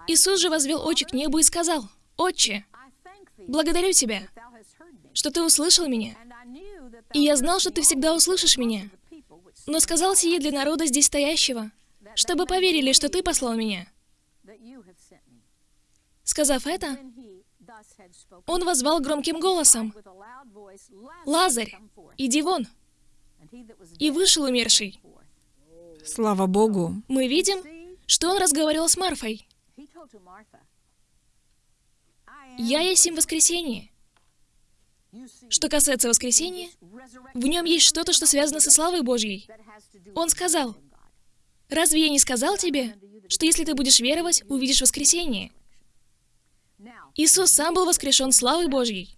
Иисус же возвел очи к небу и сказал, «Отче, благодарю Тебя, что Ты услышал меня, и я знал, что Ты всегда услышишь меня, но сказал сие для народа здесь стоящего, чтобы поверили, что Ты послал меня». Сказав это, он возвал громким голосом, «Лазарь, иди вон!» И вышел умерший. Слава Богу. Мы видим, что он разговаривал с Марфой. «Я есть им воскресенье». Что касается воскресения, в нем есть что-то, что связано со славой Божьей. Он сказал, «Разве я не сказал тебе, что если ты будешь веровать, увидишь воскресение?» Иисус сам был воскрешен славой Божьей.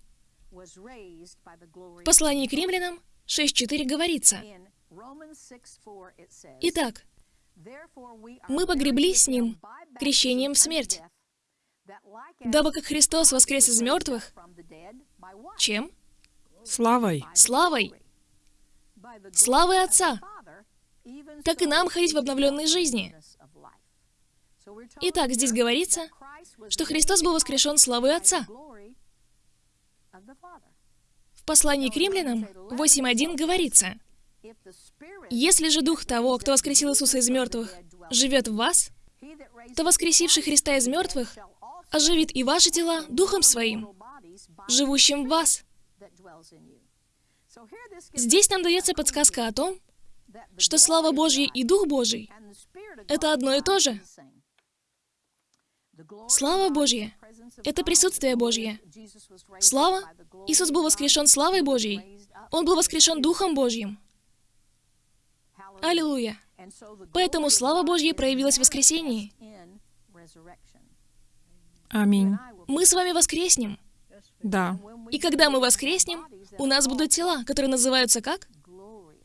В послании к римлянам 6.4 говорится, «Итак, мы погребли с Ним крещением в смерть, дабы как Христос воскрес из мертвых, чем? Славой. Славой. Славой Отца. Так и нам ходить в обновленной жизни. Итак, здесь говорится, что Христос был воскрешен славой Отца. В послании к римлянам 8.1 говорится, «Если же Дух того, кто воскресил Иисуса из мертвых, живет в вас, то воскресивший Христа из мертвых оживит и ваши тела Духом Своим, живущим в вас». Здесь нам дается подсказка о том, что слава Божья и Дух Божий — это одно и то же. Слава Божья — это присутствие Божье. Слава — Иисус был воскрешен славой Божьей. Он был воскрешен Духом Божьим. Аллилуйя. Поэтому слава Божья проявилась в воскресении. Аминь. Мы с вами воскреснем. Да. И когда мы воскреснем, у нас будут тела, которые называются как?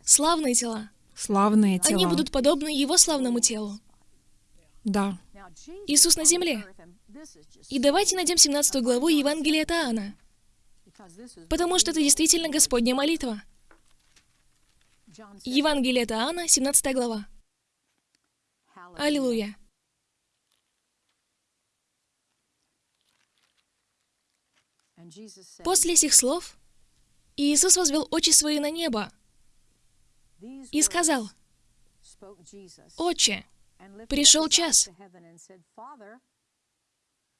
Славные тела. Славные тела. Они будут подобны Его славному телу. Да. Иисус на земле. И давайте найдем 17 главу Евангелия от Иоанна, потому что это действительно Господня молитва. Евангелие от Иоанна, 17 глава. Аллилуйя. После этих слов Иисус возвел очи свои на небо и сказал, «Отче, пришел час».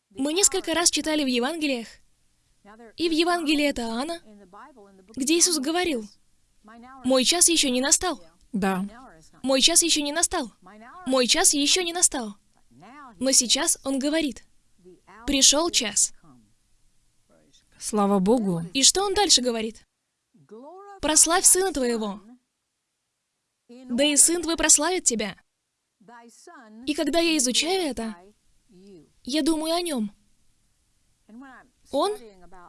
Мы несколько раз читали в Евангелиях, и в Евангелии от Иоанна, где Иисус говорил, «Мой час еще не настал». Да. Мой час еще не настал. Мой час еще не настал. Но сейчас Он говорит, «Пришел час». Слава Богу. И что Он дальше говорит? «Прославь Сына Твоего, да и Сын Твой прославит Тебя». И когда я изучаю это, я думаю о Нем. Он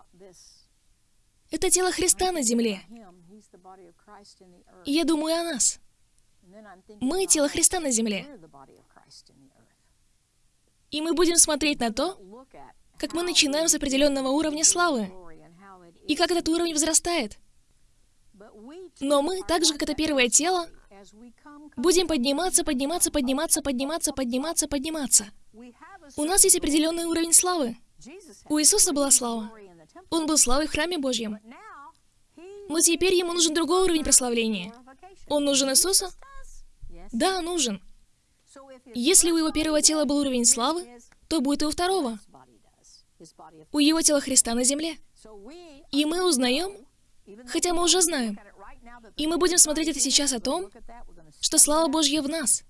— это тело Христа на земле. И я думаю о нас. Мы — тело Христа на земле. И мы будем смотреть на то, как мы начинаем с определенного уровня славы, и как этот уровень возрастает. Но мы, так же, как это первое тело, будем подниматься, подниматься, подниматься, подниматься, подниматься, подниматься. У нас есть определенный уровень славы. У Иисуса была слава. Он был славой в храме Божьем. Но теперь ему нужен другой уровень прославления. Он нужен Иисусу? Да, нужен. Если у его первого тела был уровень славы, то будет и у второго. У его тела Христа на земле. И мы узнаем, хотя мы уже знаем, и мы будем смотреть это сейчас о том, что слава Божья в нас.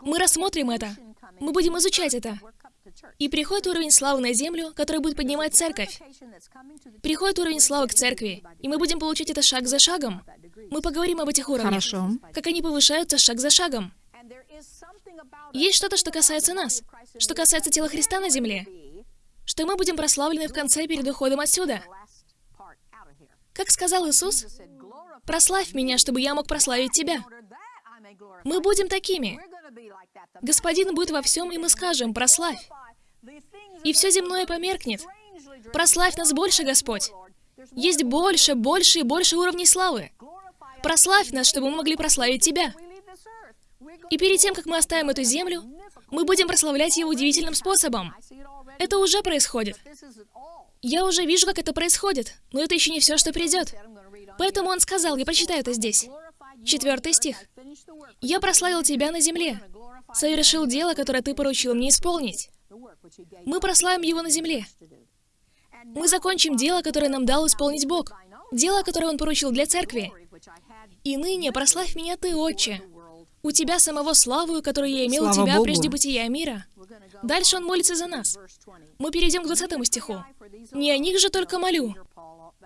Мы рассмотрим это. Мы будем изучать это. И приходит уровень славы на землю, который будет поднимать церковь. Приходит уровень славы к церкви, и мы будем получать это шаг за шагом. Мы поговорим об этих уровнях. Хорошо. Как они повышаются шаг за шагом. Есть что-то, что касается нас, что касается тела Христа на земле, что мы будем прославлены в конце перед уходом отсюда. Как сказал Иисус, «Прославь меня, чтобы я мог прославить Тебя». Мы будем такими. Господин будет во всем, и мы скажем, «Прославь». И все земное померкнет. Прославь нас больше, Господь. Есть больше, больше и больше уровней славы. Прославь нас, чтобы мы могли прославить Тебя. И перед тем, как мы оставим эту землю, мы будем прославлять Его удивительным способом. Это уже происходит. Я уже вижу, как это происходит, но это еще не все, что придет. Поэтому он сказал, я прочитаю это здесь. Четвертый стих. «Я прославил тебя на земле, совершил дело, которое ты поручил мне исполнить». Мы прославим его на земле. Мы закончим дело, которое нам дал исполнить Бог. Дело, которое Он поручил для церкви. «И ныне прославь меня ты, Отче, у тебя самого славу, которую я имел у Слава тебя Богу. прежде бытия мира». Дальше он молится за нас. Мы перейдем к 20 стиху. «Не о них же только молю.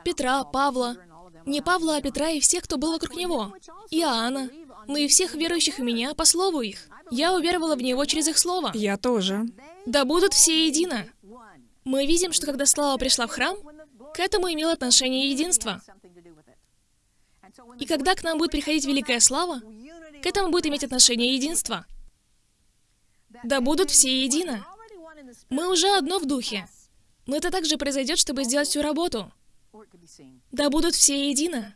Петра, Павла, не Павла, а Петра и всех, кто был вокруг него, Иоанна, но и всех верующих в меня по слову их. Я уверовала в него через их слово. Я тоже. Да будут все едино». Мы видим, что когда слава пришла в храм, к этому имело отношение единство. И когда к нам будет приходить великая слава, к этому будет иметь отношение единство. Да будут все едино. Мы уже одно в духе. Но это также произойдет, чтобы сделать всю работу. Да будут все едино.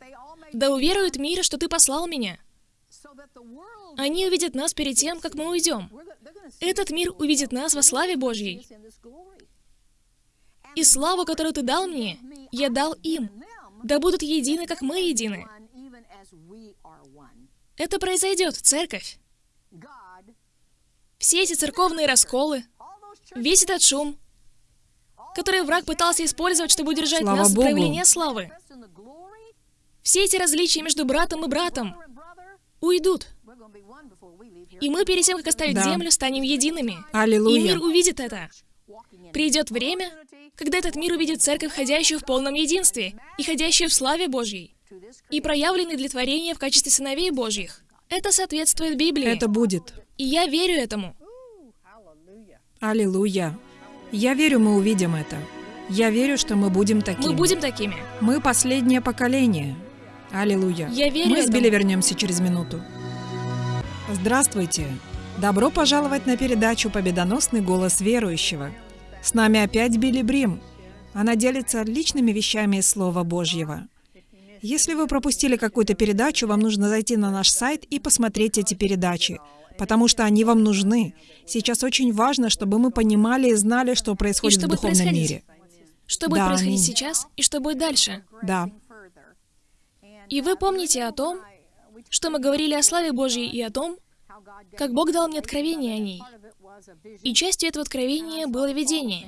Да уверует мир, что ты послал меня. Они увидят нас перед тем, как мы уйдем. Этот мир увидит нас во славе Божьей. И славу, которую ты дал мне, я дал им. Да будут едины, как мы едины. Это произойдет, церковь. Все эти церковные расколы, весь этот шум, который враг пытался использовать, чтобы удержать Слава нас от проявления славы. Все эти различия между братом и братом уйдут. И мы перед тем, как оставить Да. землю, станем едиными. И Аллилуйя. мир увидит это. Придет время, когда этот мир увидит церковь, ходящую в полном единстве и ходящую в славе Божьей, и проявленной для творения в качестве сыновей Божьих. Это соответствует Библии. Это будет. И я верю этому. Аллилуйя. Я верю, мы увидим это. Я верю, что мы будем такими. Мы будем такими. Мы последнее поколение. Аллилуйя. Я верю Мы с. Билли вернемся через минуту. Здравствуйте. Добро пожаловать на передачу «Победоносный голос верующего». С нами опять Билли Брим. Она делится личными вещами из Слова Божьего. Если вы пропустили какую-то передачу, вам нужно зайти на наш сайт и посмотреть эти передачи, потому что они вам нужны. Сейчас очень важно, чтобы мы понимали и знали, что происходит что в духовном происходить? мире. Что будет Да, происходить аминь. сейчас и что будет дальше. Да. И вы помните о том, что мы говорили о славе Божьей и о том, как Бог дал мне откровение о ней. И частью этого откровения было видение.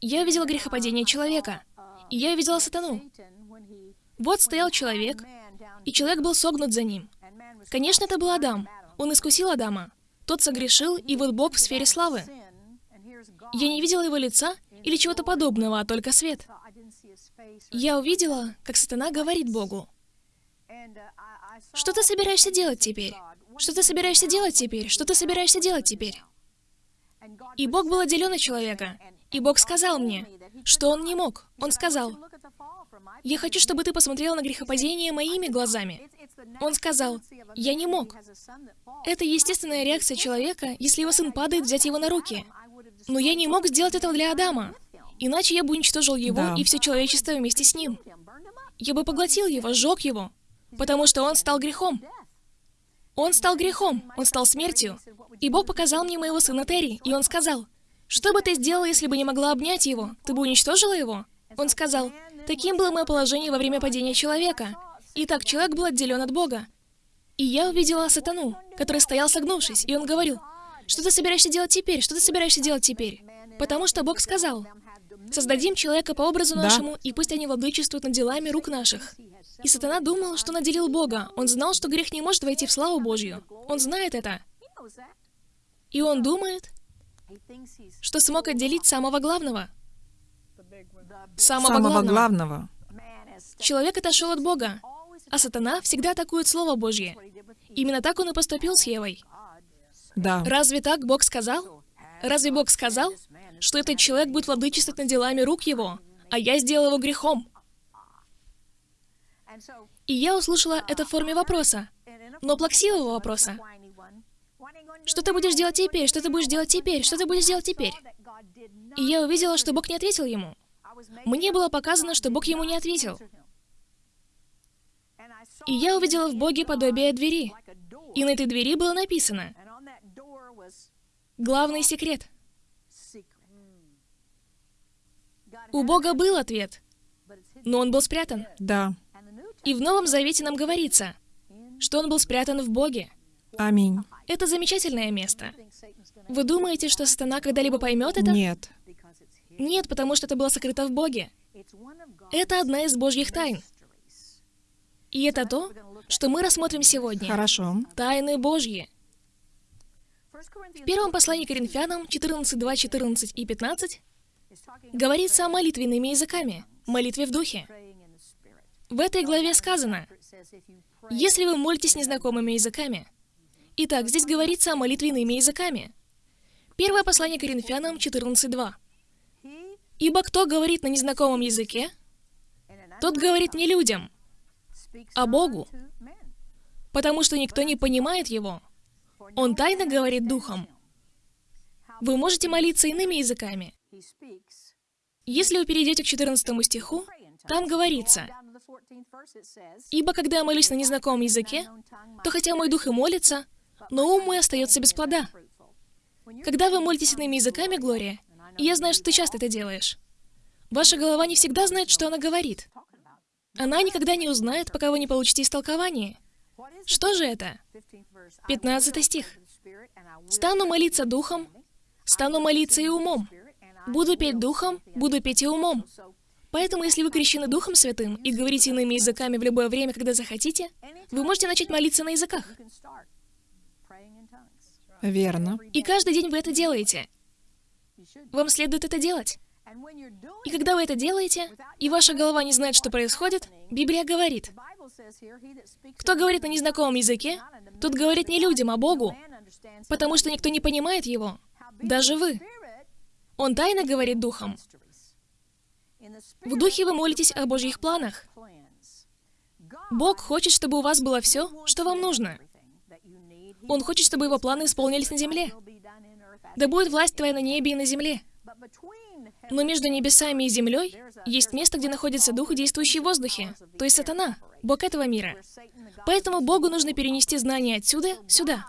Я увидела грехопадение человека, и я увидела сатану. Вот стоял человек, и человек был согнут за ним. Конечно, это был Адам. Он искусил Адама. Тот согрешил, и вот Бог в сфере славы. Я не видела его лица или чего-то подобного, а только свет. Я увидела, как сатана говорит Богу, «Что ты собираешься делать теперь? Что ты собираешься делать теперь? Что ты собираешься делать теперь?» И Бог был отделен от человека. И Бог сказал мне, что Он не мог. Он сказал, «Я хочу, чтобы ты посмотрел на грехопадение моими глазами». Он сказал, «Я не мог». Это естественная реакция человека, если его сын падает, взять его на руки. Но я не мог сделать этого для Адама. Иначе я бы уничтожил его Да. и все человечество вместе с ним. Я бы поглотил его, сжег его, потому что он стал грехом. Он стал грехом, он стал смертью. И Бог показал мне моего сына Терри, и он сказал, «Что бы ты сделала, если бы не могла обнять его? Ты бы уничтожила его?» Он сказал, «Таким было мое положение во время падения человека. Итак, человек был отделен от Бога. И я увидела сатану, который стоял согнувшись, и он говорил, «Что ты собираешься делать теперь? Что ты собираешься делать теперь?» Потому что Бог сказал, «Создадим человека по образу Да. нашему, и пусть они владычествуют над делами рук наших». И сатана думал, что наделил Бога. Он знал, что грех не может войти в славу Божью. Он знает это. И он думает, что смог отделить самого главного. Самого, Самого главного. главного. Человек отошел от Бога, а сатана всегда атакует Слово Божье. Именно так он и поступил с Евой. Да. Разве так Бог сказал? Разве Бог сказал, что этот человек будет владычествовать над делами рук его, а я сделал его грехом? И я услышала это в форме вопроса, но плаксивого вопроса. Что ты будешь делать теперь? Что ты будешь делать теперь? Что ты будешь делать теперь? И я увидела, что Бог не ответил ему. Мне было показано, что Бог ему не ответил. И я увидела в Боге подобие двери. И на этой двери было написано «Главный секрет». У Бога был ответ, но он был спрятан. Да. И в Новом Завете нам говорится, что он был спрятан в Боге. Аминь. Это замечательное место. Вы думаете, что сатана когда-либо поймет это? Нет. Нет, потому что это было сокрыто в Боге. Это одна из Божьих тайн. И это то, что мы рассмотрим сегодня. Хорошо. Тайны Божьи. В первом послании Коринфянам 14, 2, 14 и 15 говорится о молитвенными языками, молитве в духе. В этой главе сказано, если вы молитесь незнакомыми языками. Итак, здесь говорится о молитвенными языками. Первое послание Коринфянам 14.2. «Ибо кто говорит на незнакомом языке, тот говорит не людям, а Богу, потому что никто не понимает его. Он тайно говорит духом. Вы можете молиться иными языками. Если вы перейдете к 14 стиху, там говорится, «Ибо когда я молюсь на незнакомом языке, то хотя мой дух и молится, но ум мой остается без плода». Когда вы молитесь иными языками, Глория, и я знаю, что ты часто это делаешь, ваша голова не всегда знает, что она говорит. Она никогда не узнает, пока вы не получите истолкование. Что же это? 15 стих. «Стану молиться духом, стану молиться и умом. Буду петь духом, буду петь и умом». Поэтому, если вы крещены Духом Святым и говорите иными языками в любое время, когда захотите, вы можете начать молиться на языках. Верно. И каждый день вы это делаете. Вам следует это делать. И когда вы это делаете, и ваша голова не знает, что происходит, Библия говорит, кто говорит на незнакомом языке, тот говорит не людям, а Богу, потому что никто не понимает его, даже вы. Он тайно говорит духом. В духе вы молитесь о Божьих планах. Бог хочет, чтобы у вас было все, что вам нужно. Он хочет, чтобы его планы исполнились на земле. Да будет власть твоя на небе и на земле. Но между небесами и землей есть место, где находится дух, действующий в воздухе, то есть сатана, бог этого мира. Поэтому Богу нужно перенести знания отсюда сюда.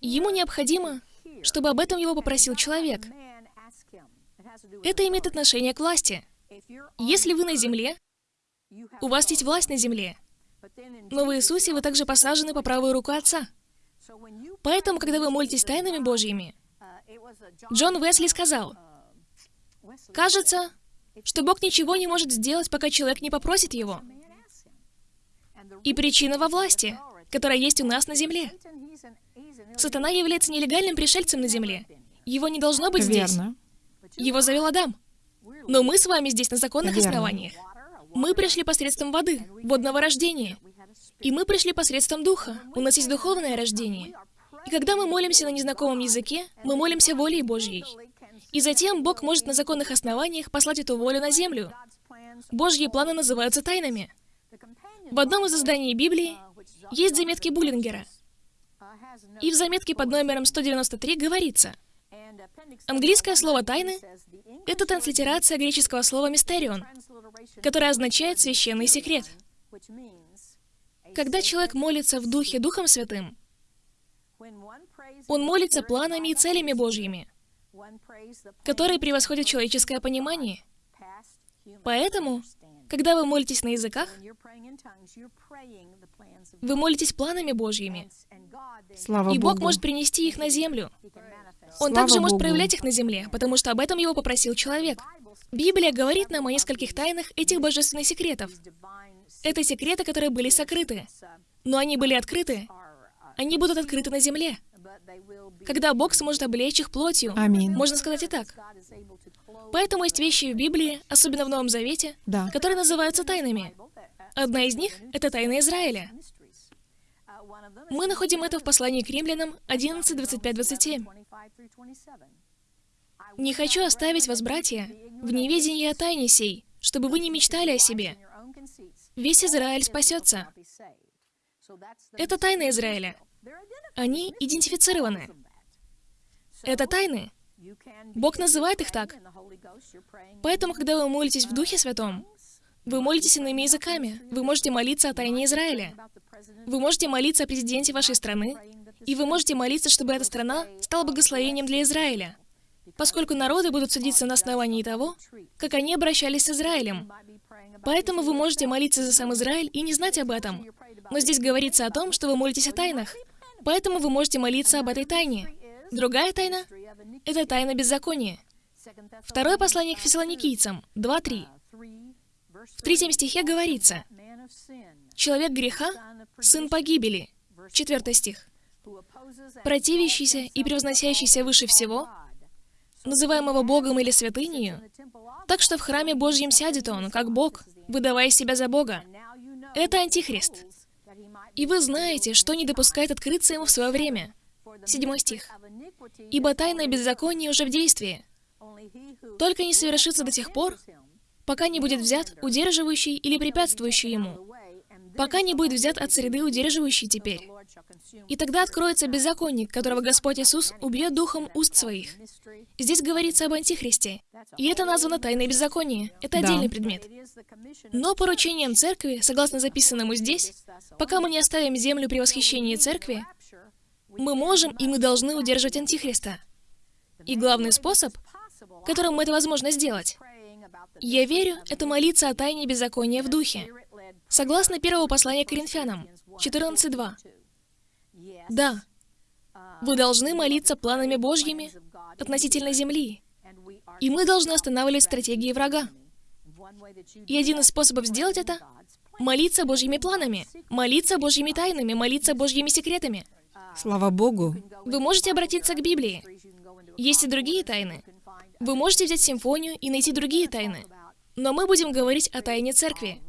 Ему необходимо, чтобы об этом его попросил человек. Это имеет отношение к власти. Если вы на земле, у вас есть власть на земле. Но в Иисусе вы также посажены по правую руку Отца. Поэтому, когда вы молитесь тайнами Божьими, Джон Уэсли сказал, «Кажется, что Бог ничего не может сделать, пока человек не попросит Его. И причина во власти, которая есть у нас на земле. Сатана является нелегальным пришельцем на земле. Его не должно быть здесь. Верно. Его завел Адам. Но мы с вами здесь на законных Верно. основаниях. Мы пришли посредством воды, водного рождения. И мы пришли посредством духа. У нас есть духовное рождение. И когда мы молимся на незнакомом языке, мы молимся волей Божьей. И затем Бог может на законных основаниях послать эту волю на землю. Божьи планы называются тайнами. В одном из изданий Библии есть заметки Буллингера. И в заметке под номером 193 говорится, английское слово «тайны» — это транслитерация греческого слова «мистерион», которое означает «священный секрет». Когда человек молится в Духе Духом Святым, он молится планами и целями Божьими, которые превосходят человеческое понимание. Поэтому, когда вы молитесь на языках, вы молитесь планами Божьими, Слава и Бог Богу. может принести их на землю. Он Слава также может Богу. проявлять их на земле, потому что об этом его попросил человек. Библия говорит нам о нескольких тайнах этих божественных секретов. Это секреты, которые были сокрыты, но они были открыты. Они будут открыты на земле. Когда Бог сможет облечь их плотью. Аминь. Можно сказать и так. Поэтому есть вещи в Библии, особенно в Новом Завете, Да. которые называются тайнами. Одна из них — это тайна Израиля. Мы находим это в послании к римлянам 11, 25, 27. «Не хочу оставить вас, братья, в неведении о тайне сей, чтобы вы не мечтали о себе. Весь Израиль спасется». Это тайна Израиля. Они идентифицированы. Это тайны. Бог называет их так. Поэтому, когда вы молитесь в Духе Святом, вы молитесь иными языками. Вы можете молиться о тайне Израиля. Вы можете молиться о президенте вашей страны. И вы можете молиться, чтобы эта страна стала благословением для Израиля. Поскольку народы будут судиться на основании того, как они обращались с Израилем. Поэтому вы можете молиться за сам Израиль и не знать об этом. Но здесь говорится о том, что вы молитесь о тайнах. Поэтому вы можете молиться об этой тайне. Другая тайна — это тайна беззакония. Второе послание к фессалоникийцам, 2.3. В третьем стихе говорится, «Человек греха — сын погибели». Четвертый стих. «Противящийся и превозносящийся выше всего, называемого Богом или святынею, так что в храме Божьем сядет он, как Бог, выдавая себя за Бога. Это Антихрист. И вы знаете, что не допускает открыться ему в свое время. Седьмой стих. Ибо тайное беззаконие уже в действии. Только не совершится до тех пор, пока не будет взят удерживающий или препятствующий ему, пока не будет взят от среды удерживающий теперь. И тогда откроется беззаконник, которого Господь Иисус убьет духом уст своих. Здесь говорится об Антихристе. И это названо тайное беззаконие. Это Да. отдельный предмет. Но поручением церкви, согласно записанному здесь, пока мы не оставим землю при восхищении церкви, мы можем и мы должны удерживать Антихриста. И главный способ, которым это возможно сделать, я верю, это молиться о тайне беззакония в духе. Согласно первого послания к Коринфянам, 14.2. Да, вы должны молиться планами Божьими относительно земли, и мы должны останавливать стратегии врага. И один из способов сделать это — молиться Божьими планами, молиться Божьими тайнами, молиться Божьими секретами. Слава Богу. Вы можете обратиться к Библии. Есть и другие тайны. Вы можете взять симфонию и найти другие тайны. Но мы будем говорить о тайне церкви.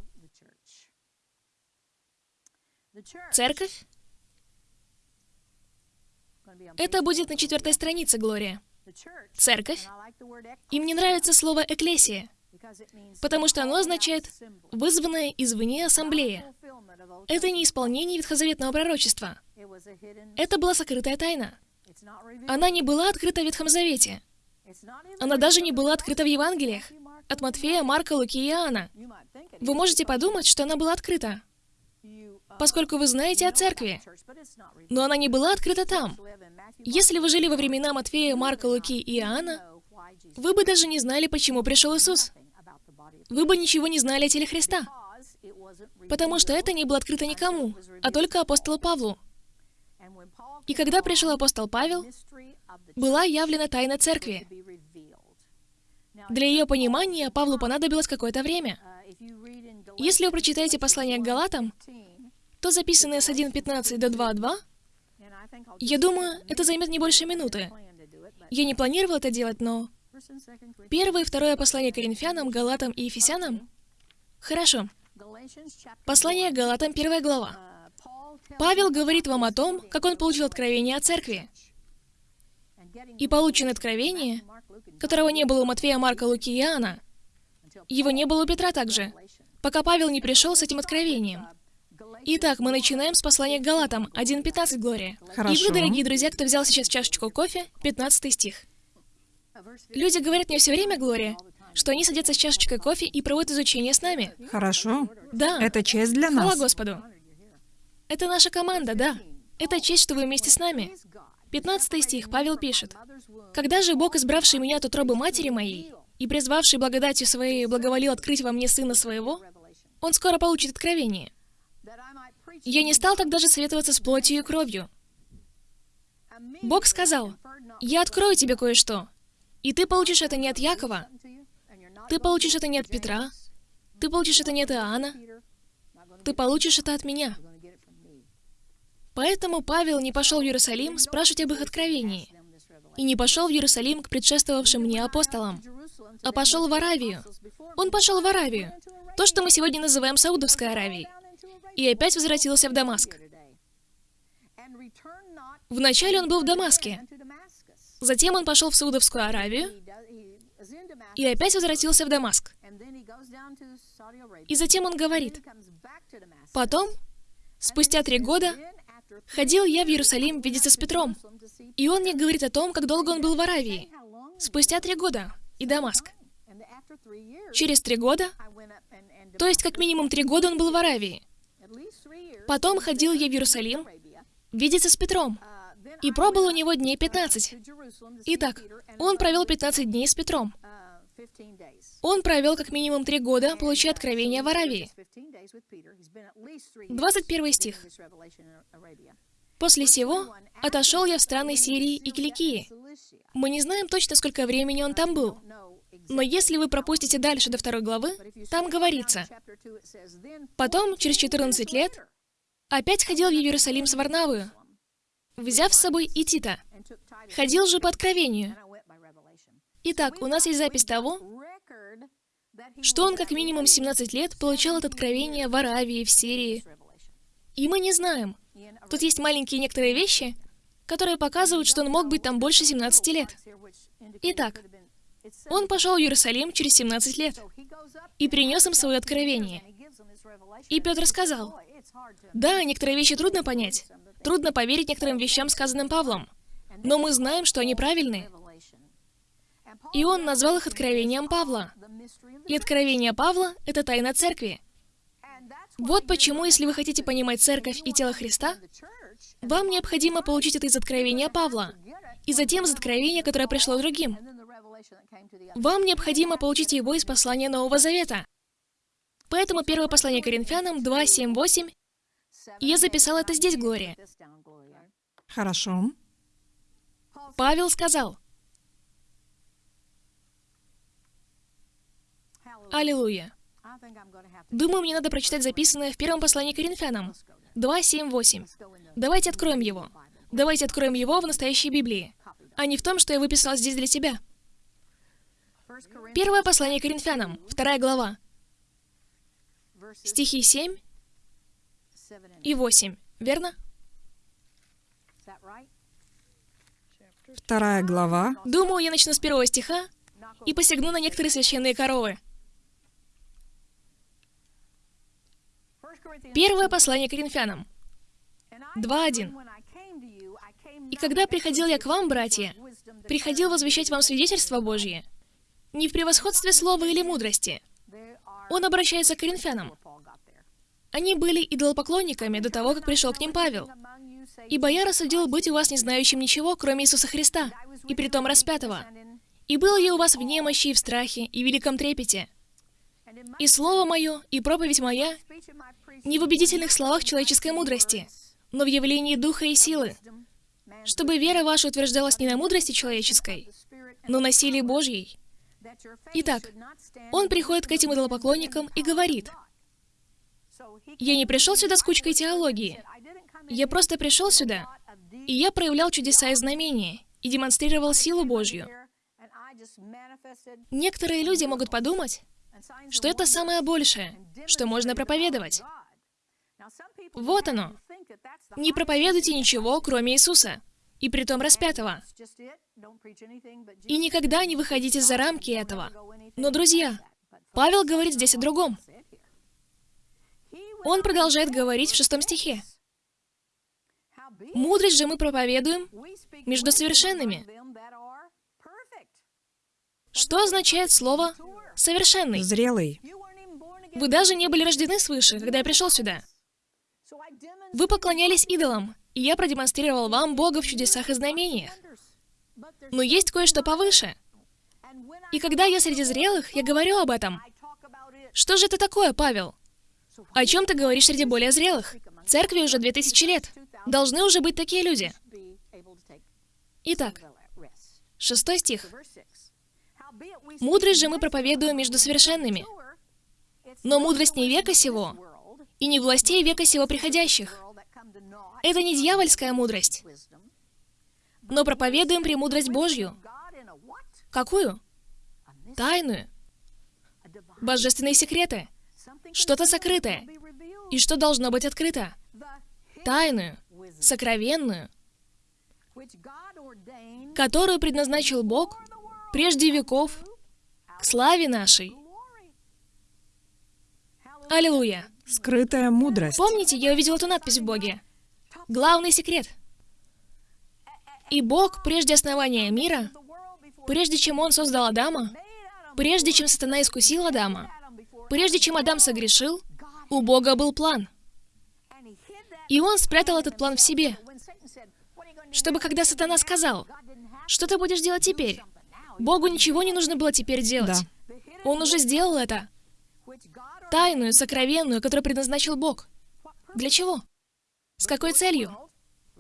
Церковь? Это будет на четвертой странице, Глория. Церковь. И мне нравится слово «экклесия», потому что оно означает «вызванная извне ассамблея». Это не исполнение ветхозаветного пророчества. Это была сокрытая тайна. Она не была открыта в Ветхом Завете. Она даже не была открыта в Евангелиях. От Матфея, Марка, Луки и Иоанна. Вы можете подумать, что она была открыта, поскольку вы знаете о церкви. Но она не была открыта там. Если вы жили во времена Матфея, Марка, Луки и Иоанна, вы бы даже не знали, почему пришел Иисус. Вы бы ничего не знали о теле Христа, потому что это не было открыто никому, а только апостолу Павлу. И когда пришел апостол Павел, была явлена тайна церкви. Для ее понимания Павлу понадобилось какое-то время. Если вы прочитаете послание к Галатам, то записанное с 1.15 до 2.2, я думаю, это займет не больше минуты. Я не планировал это делать, но... Первое и второе послание Коринфянам, Галатам и Ефесянам? Хорошо. Послание Галатам, первая глава. Павел говорит вам о том, как он получил откровение о церкви. И полученное откровение, которого не было у Матфея, Марка, Луки и Иоанна, его не было у Петра также, пока Павел не пришел с этим откровением. Итак, мы начинаем с послания к Галатам, 1.15, Глория. И Хорошо. вы, дорогие друзья, кто взял сейчас чашечку кофе, 15 стих. Люди говорят мне все время, Глория, что они садятся с чашечкой кофе и проводят изучение с нами. Хорошо. Да. Это честь для Хвала нас. Господу. Это наша команда, да. Это честь, что вы вместе с нами. 15 стих, Павел пишет. «Когда же Бог, избравший меня от утробы матери моей и призвавший благодатью своей, благоволил открыть во мне Сына Своего, Он скоро получит откровение. Я не стал так даже советоваться с плотью и кровью. Бог сказал, «Я открою тебе кое-что, и ты получишь это не от Якова, ты получишь это не от Петра, ты получишь это не от Иоанна, ты получишь это от меня». Поэтому Павел не пошел в Иерусалим спрашивать об их откровении, и не пошел в Иерусалим к предшествовавшим мне апостолам, а пошел в Аравию. Он пошел в Аравию, то, что мы сегодня называем Саудовской Аравией, и опять возвратился в Дамаск. Вначале он был в Дамаске, затем он пошел в Саудовскую Аравию, и опять возвратился в Дамаск. И затем он говорит, «Потом, спустя три года, ходил я в Иерусалим видеться с Петром, и он мне говорит о том, как долго он был в Аравии. Спустя три года, и Дамаск. Через три года, то есть как минимум три года он был в Аравии. Потом ходил я в Иерусалим видеться с Петром, и пробыл у него дней 15. Итак, он провел 15 дней с Петром. Он провел как минимум три года, получая откровение в Аравии. 21 стих. «После сего отошел я в страны Сирии и Киликии». Мы не знаем точно, сколько времени он там был. Но если вы пропустите дальше до второй главы, там говорится, «Потом, через 14 лет, опять ходил в Иерусалим с Варнавою, взяв с собой и Тита. Ходил же по откровению, Итак, у нас есть запись того, что он как минимум 17 лет получал это откровение в Аравии, в Сирии. И мы не знаем. Тут есть маленькие некоторые вещи, которые показывают, что он мог быть там больше 17 лет. Итак, он пошел в Иерусалим через 17 лет и принес им свое откровение. И Петр сказал, «Да, некоторые вещи трудно понять, трудно поверить некоторым вещам, сказанным Павлом, но мы знаем, что они правильны, и он назвал их откровением Павла. И откровение Павла — это тайна церкви. Вот почему, если вы хотите понимать церковь и тело Христа, вам необходимо получить это из откровения Павла, и затем из откровения, которое пришло другим. Вам необходимо получить его из послания Нового Завета. Поэтому первое послание Коринфянам 2, 7, 8, и я записал это здесь, Глория. Хорошо. Павел сказал, Аллилуйя. Думаю, мне надо прочитать записанное в первом послании Коринфянам. 2, 7, 8. Давайте откроем его. Давайте откроем его в настоящей Библии, а не в том, что я выписал здесь для тебя. Первое послание Коринфянам, вторая глава. Стихи 7 и 8, верно? Вторая глава. Думаю, я начну с первого стиха и посягну на некоторые священные коровы. Первое послание к Коринфянам. 2.1. «И когда приходил я к вам, братья, приходил возвещать вам свидетельство Божье, не в превосходстве слова или мудрости». Он обращается к коринфянам. Они были идолопоклонниками до того, как пришел к ним Павел. «Ибо я рассудил быть у вас не знающим ничего, кроме Иисуса Христа, и притом распятого. И был я у вас в немощи и в страхе, и в великом трепете. И слово мое, и проповедь моя не в убедительных словах человеческой мудрости, но в явлении духа и силы, чтобы вера ваша утверждалась не на мудрости человеческой, но на силе Божьей. Итак, он приходит к этим идолопоклонникам и говорит, «Я не пришел сюда с кучкой теологии. Я просто пришел сюда, и я проявлял чудеса и знамения, и демонстрировал силу Божью. Некоторые люди могут подумать, что это самое большее, что можно проповедовать. Вот оно. Не проповедуйте ничего, кроме Иисуса, и притом распятого. И никогда не выходите за рамки этого. Но, друзья, Павел говорит здесь о другом. Он продолжает говорить в шестом стихе. «Мудрость же мы проповедуем между совершенными». Что означает слово «совершенный»? Зрелый. Вы даже не были рождены свыше, когда я пришел сюда. Вы поклонялись идолам, и я продемонстрировал вам Бога в чудесах и знамениях. Но есть кое-что повыше. И когда я среди зрелых, я говорю об этом. Что же это такое, Павел? О чем ты говоришь среди более зрелых? Церкви уже две тысячи лет. Должны уже быть такие люди. Итак, шестой стих. «Мудрость же мы проповедуем между совершенными, но мудрость не века сего, и не властей века сего приходящих. Это не дьявольская мудрость, но проповедуем премудрость Божью. Какую? Тайную. Божественные секреты. Что-то сокрытое. И что должно быть открыто? Тайную, сокровенную, которую предназначил Бог прежде веков к славе нашей. Аллилуйя. Скрытая мудрость. Помните, я увидел эту надпись в Боге? Главный секрет. И Бог, прежде основания мира, прежде чем Он создал Адама, прежде чем сатана искусил Адама, прежде чем Адам согрешил, у Бога был план. И Он спрятал этот план в себе, чтобы когда сатана сказал, что ты будешь делать теперь, Богу ничего не нужно было теперь делать. Да. Он уже сделал это. Тайную, сокровенную, которую предназначил Бог. Для чего? С какой целью?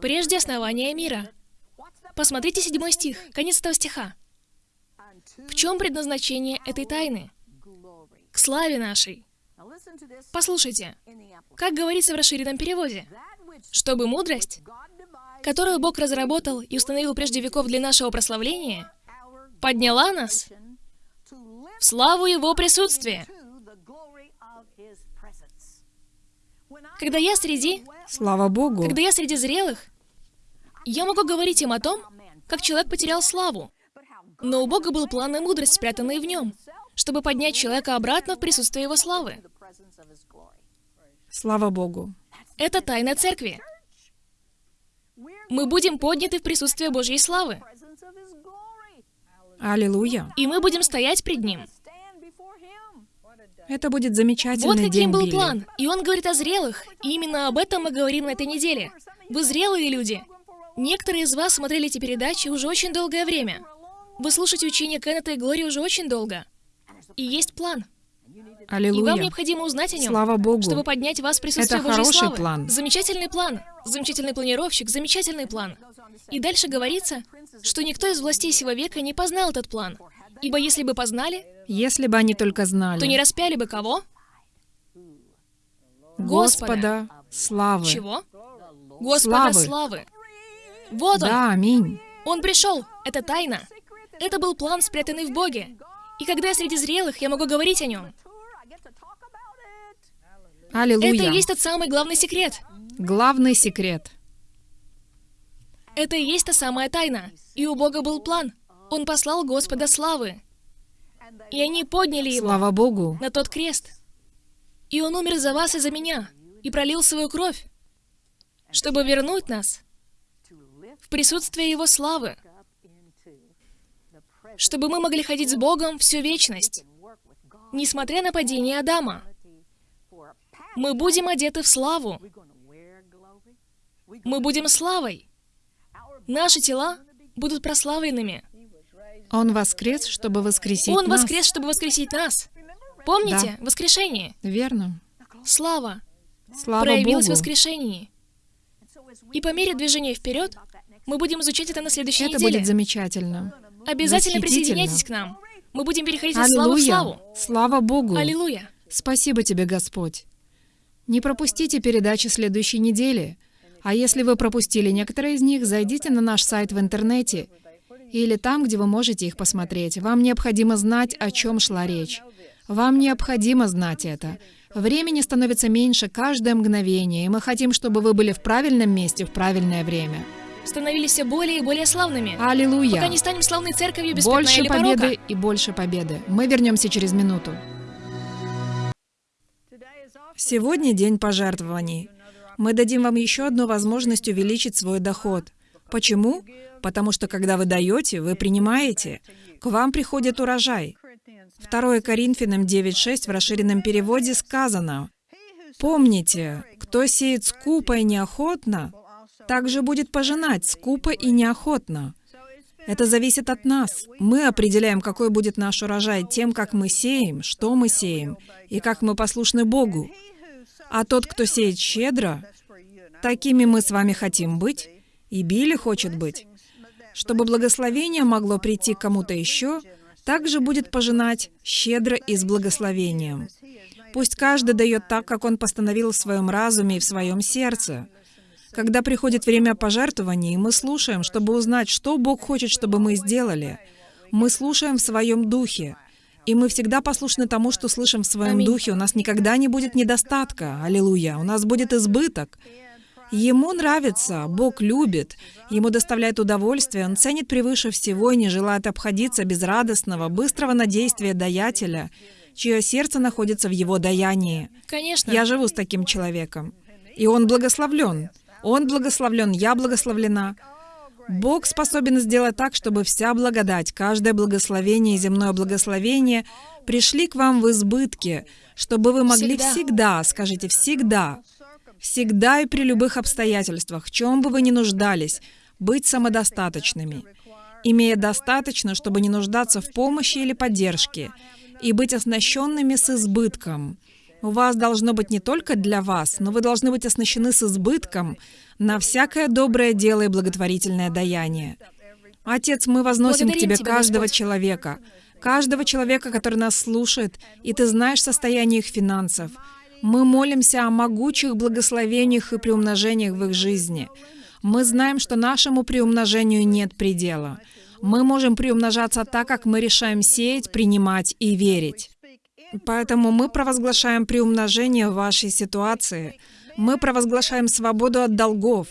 Прежде основания мира. Посмотрите седьмой стих, конец этого стиха. В чем предназначение этой тайны? К славе нашей. Послушайте, как говорится в расширенном переводе, чтобы мудрость, которую Бог разработал и установил прежде веков для нашего прославления, подняла нас в славу Его присутствия. Когда я среди... Слава Богу. Когда я среди зрелых, я могу говорить им о том, как человек потерял славу. Но у Бога был план и мудрость, спрятанные в нем, чтобы поднять человека обратно в присутствие его славы. Слава Богу. Это тайна церкви. Мы будем подняты в присутствие Божьей славы. Аллилуйя. И мы будем стоять пред Ним. Это будет замечательный Вот день, каким был Билли. план. И он говорит о зрелых. И именно об этом мы говорим на этой неделе. Вы зрелые люди. Некоторые из вас смотрели эти передачи уже очень долгое время. Вы слушаете учение Кеннета и Глории уже очень долго. И есть план. И вам Аллилуйя. необходимо узнать о нем, Слава Богу. чтобы поднять вас в присутствие Это Божьей хороший славы. план. Замечательный план. Замечательный планировщик, замечательный план. И дальше говорится, что никто из властей сего века не познал этот план. Ибо если бы познали, Если бы они только знали. то не распяли бы кого? Господа славы. Чего? Господа Славы. славы. Вот он. Да, аминь. Он пришел. Это тайна. Это был план, спрятанный в Боге. И когда я среди зрелых, я могу говорить о нем. Аллилуйя. Это и есть тот самый главный секрет. Главный секрет. Это и есть та самая тайна. И у Бога был план. Он послал Господа славы. И они подняли его Слава Богу. на тот крест. И он умер за вас и за меня. И пролил свою кровь, чтобы вернуть нас в присутствие Его славы. Чтобы мы могли ходить с Богом всю вечность. Несмотря на падение Адама. Мы будем одеты в славу. Мы будем славой. Наши тела будут прославленными. Он воскрес, чтобы воскресить Он нас. воскрес, чтобы воскресить нас. Помните? Воскрешение. Верно. Слава Слава проявилась в Богу. воскрешении. И по мере движения вперед мы будем изучать это на следующей Это неделе. будет замечательно. Обязательно присоединяйтесь к нам. Мы будем переходить от славы в славу. Слава Богу. Аллилуйя. Спасибо тебе, Господь. Не пропустите передачи следующей недели. А если вы пропустили некоторые из них, зайдите на наш сайт в интернете или там, где вы можете их посмотреть. Вам необходимо знать, о чем шла речь. Вам необходимо знать это. Времени становится меньше каждое мгновение, и мы хотим, чтобы вы были в правильном месте в правильное время. Становились все более и более славными. Пока Аллилуйя! не станем славной церковью без пятна Больше или победы порока. и больше победы. Мы вернемся через минуту. Сегодня день пожертвований. Мы дадим вам еще одну возможность увеличить свой доход. Почему? Потому что когда вы даете, вы принимаете. К вам приходит урожай. 2 Коринфянам 9.6 в расширенном переводе сказано, Помните, кто сеет скупо и неохотно, также будет пожинать скупо и неохотно. Это зависит от нас. Мы определяем, какой будет наш урожай тем, как мы сеем, что мы сеем, и как мы послушны Богу. А тот, кто сеет щедро, такими мы с вами хотим быть, и Билли хочет быть. Чтобы благословение могло прийти кому-то еще, также будет пожинать щедро и с благословением. Пусть каждый дает так, как он постановил в своем разуме и в своем сердце. Когда приходит время пожертвований, мы слушаем, чтобы узнать, что Бог хочет, чтобы мы сделали. Мы слушаем в своем духе. И мы всегда послушны тому, что слышим в своем духе. У нас никогда не будет недостатка. Аллилуйя. У нас будет избыток. Ему нравится, Бог любит, ему доставляет удовольствие, он ценит превыше всего и не желает обходиться без радостного, быстрого надействия даятеля, чье сердце находится в его даянии. Конечно. Я живу с таким человеком. И он благословлен. Он благословлен, я благословлена. Бог способен сделать так, чтобы вся благодать, каждое благословение и земное благословение пришли к вам в избытке, чтобы вы могли Всегда. всегда, скажите, всегда, всегда и при любых обстоятельствах, в чем бы вы ни нуждались, быть самодостаточными, имея достаточно, чтобы не нуждаться в помощи или поддержке, и быть оснащенными с избытком. У вас должно быть не только для вас, но вы должны быть оснащены с избытком на всякое доброе дело и благотворительное даяние. Отец, мы возносим к Благодарим Тебе Тебя, каждого Господь. человека, каждого человека, который нас слушает, и Ты знаешь состояние их финансов. Мы молимся о могучих благословениях и приумножениях в их жизни. Мы знаем, что нашему приумножению нет предела. Мы можем приумножаться так, как мы решаем сеять, принимать и верить. Поэтому мы провозглашаем приумножение вашей ситуации. Мы провозглашаем свободу от долгов.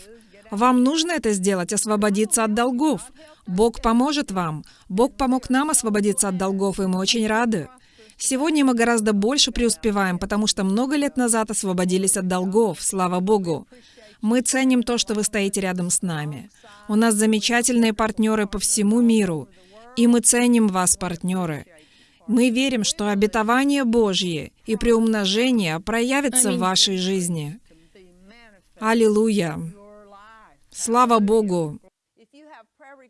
Вам нужно это сделать, освободиться от долгов. Бог поможет вам. Бог помог нам освободиться от долгов, и мы очень рады. Сегодня мы гораздо больше преуспеваем, потому что много лет назад освободились от долгов, слава Богу. Мы ценим то, что вы стоите рядом с нами. У нас замечательные партнеры по всему миру, и мы ценим вас, партнеры. Мы верим, что обетование Божье и приумножение проявится в вашей жизни. Аллилуйя! Слава Богу!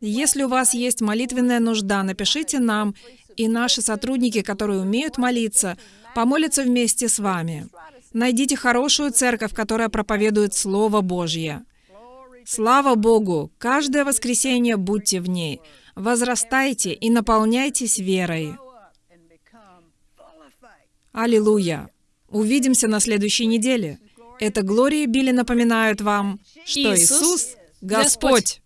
Если у вас есть молитвенная нужда, напишите нам, и наши сотрудники, которые умеют молиться, помолятся вместе с вами. Найдите хорошую церковь, которая проповедует Слово Божье. Слава Богу! Каждое воскресенье будьте в ней. Возрастайте и наполняйтесь верой. Аллилуйя! Увидимся на следующей неделе. Это Глория и Билли напоминают вам, что Иисус. Господь.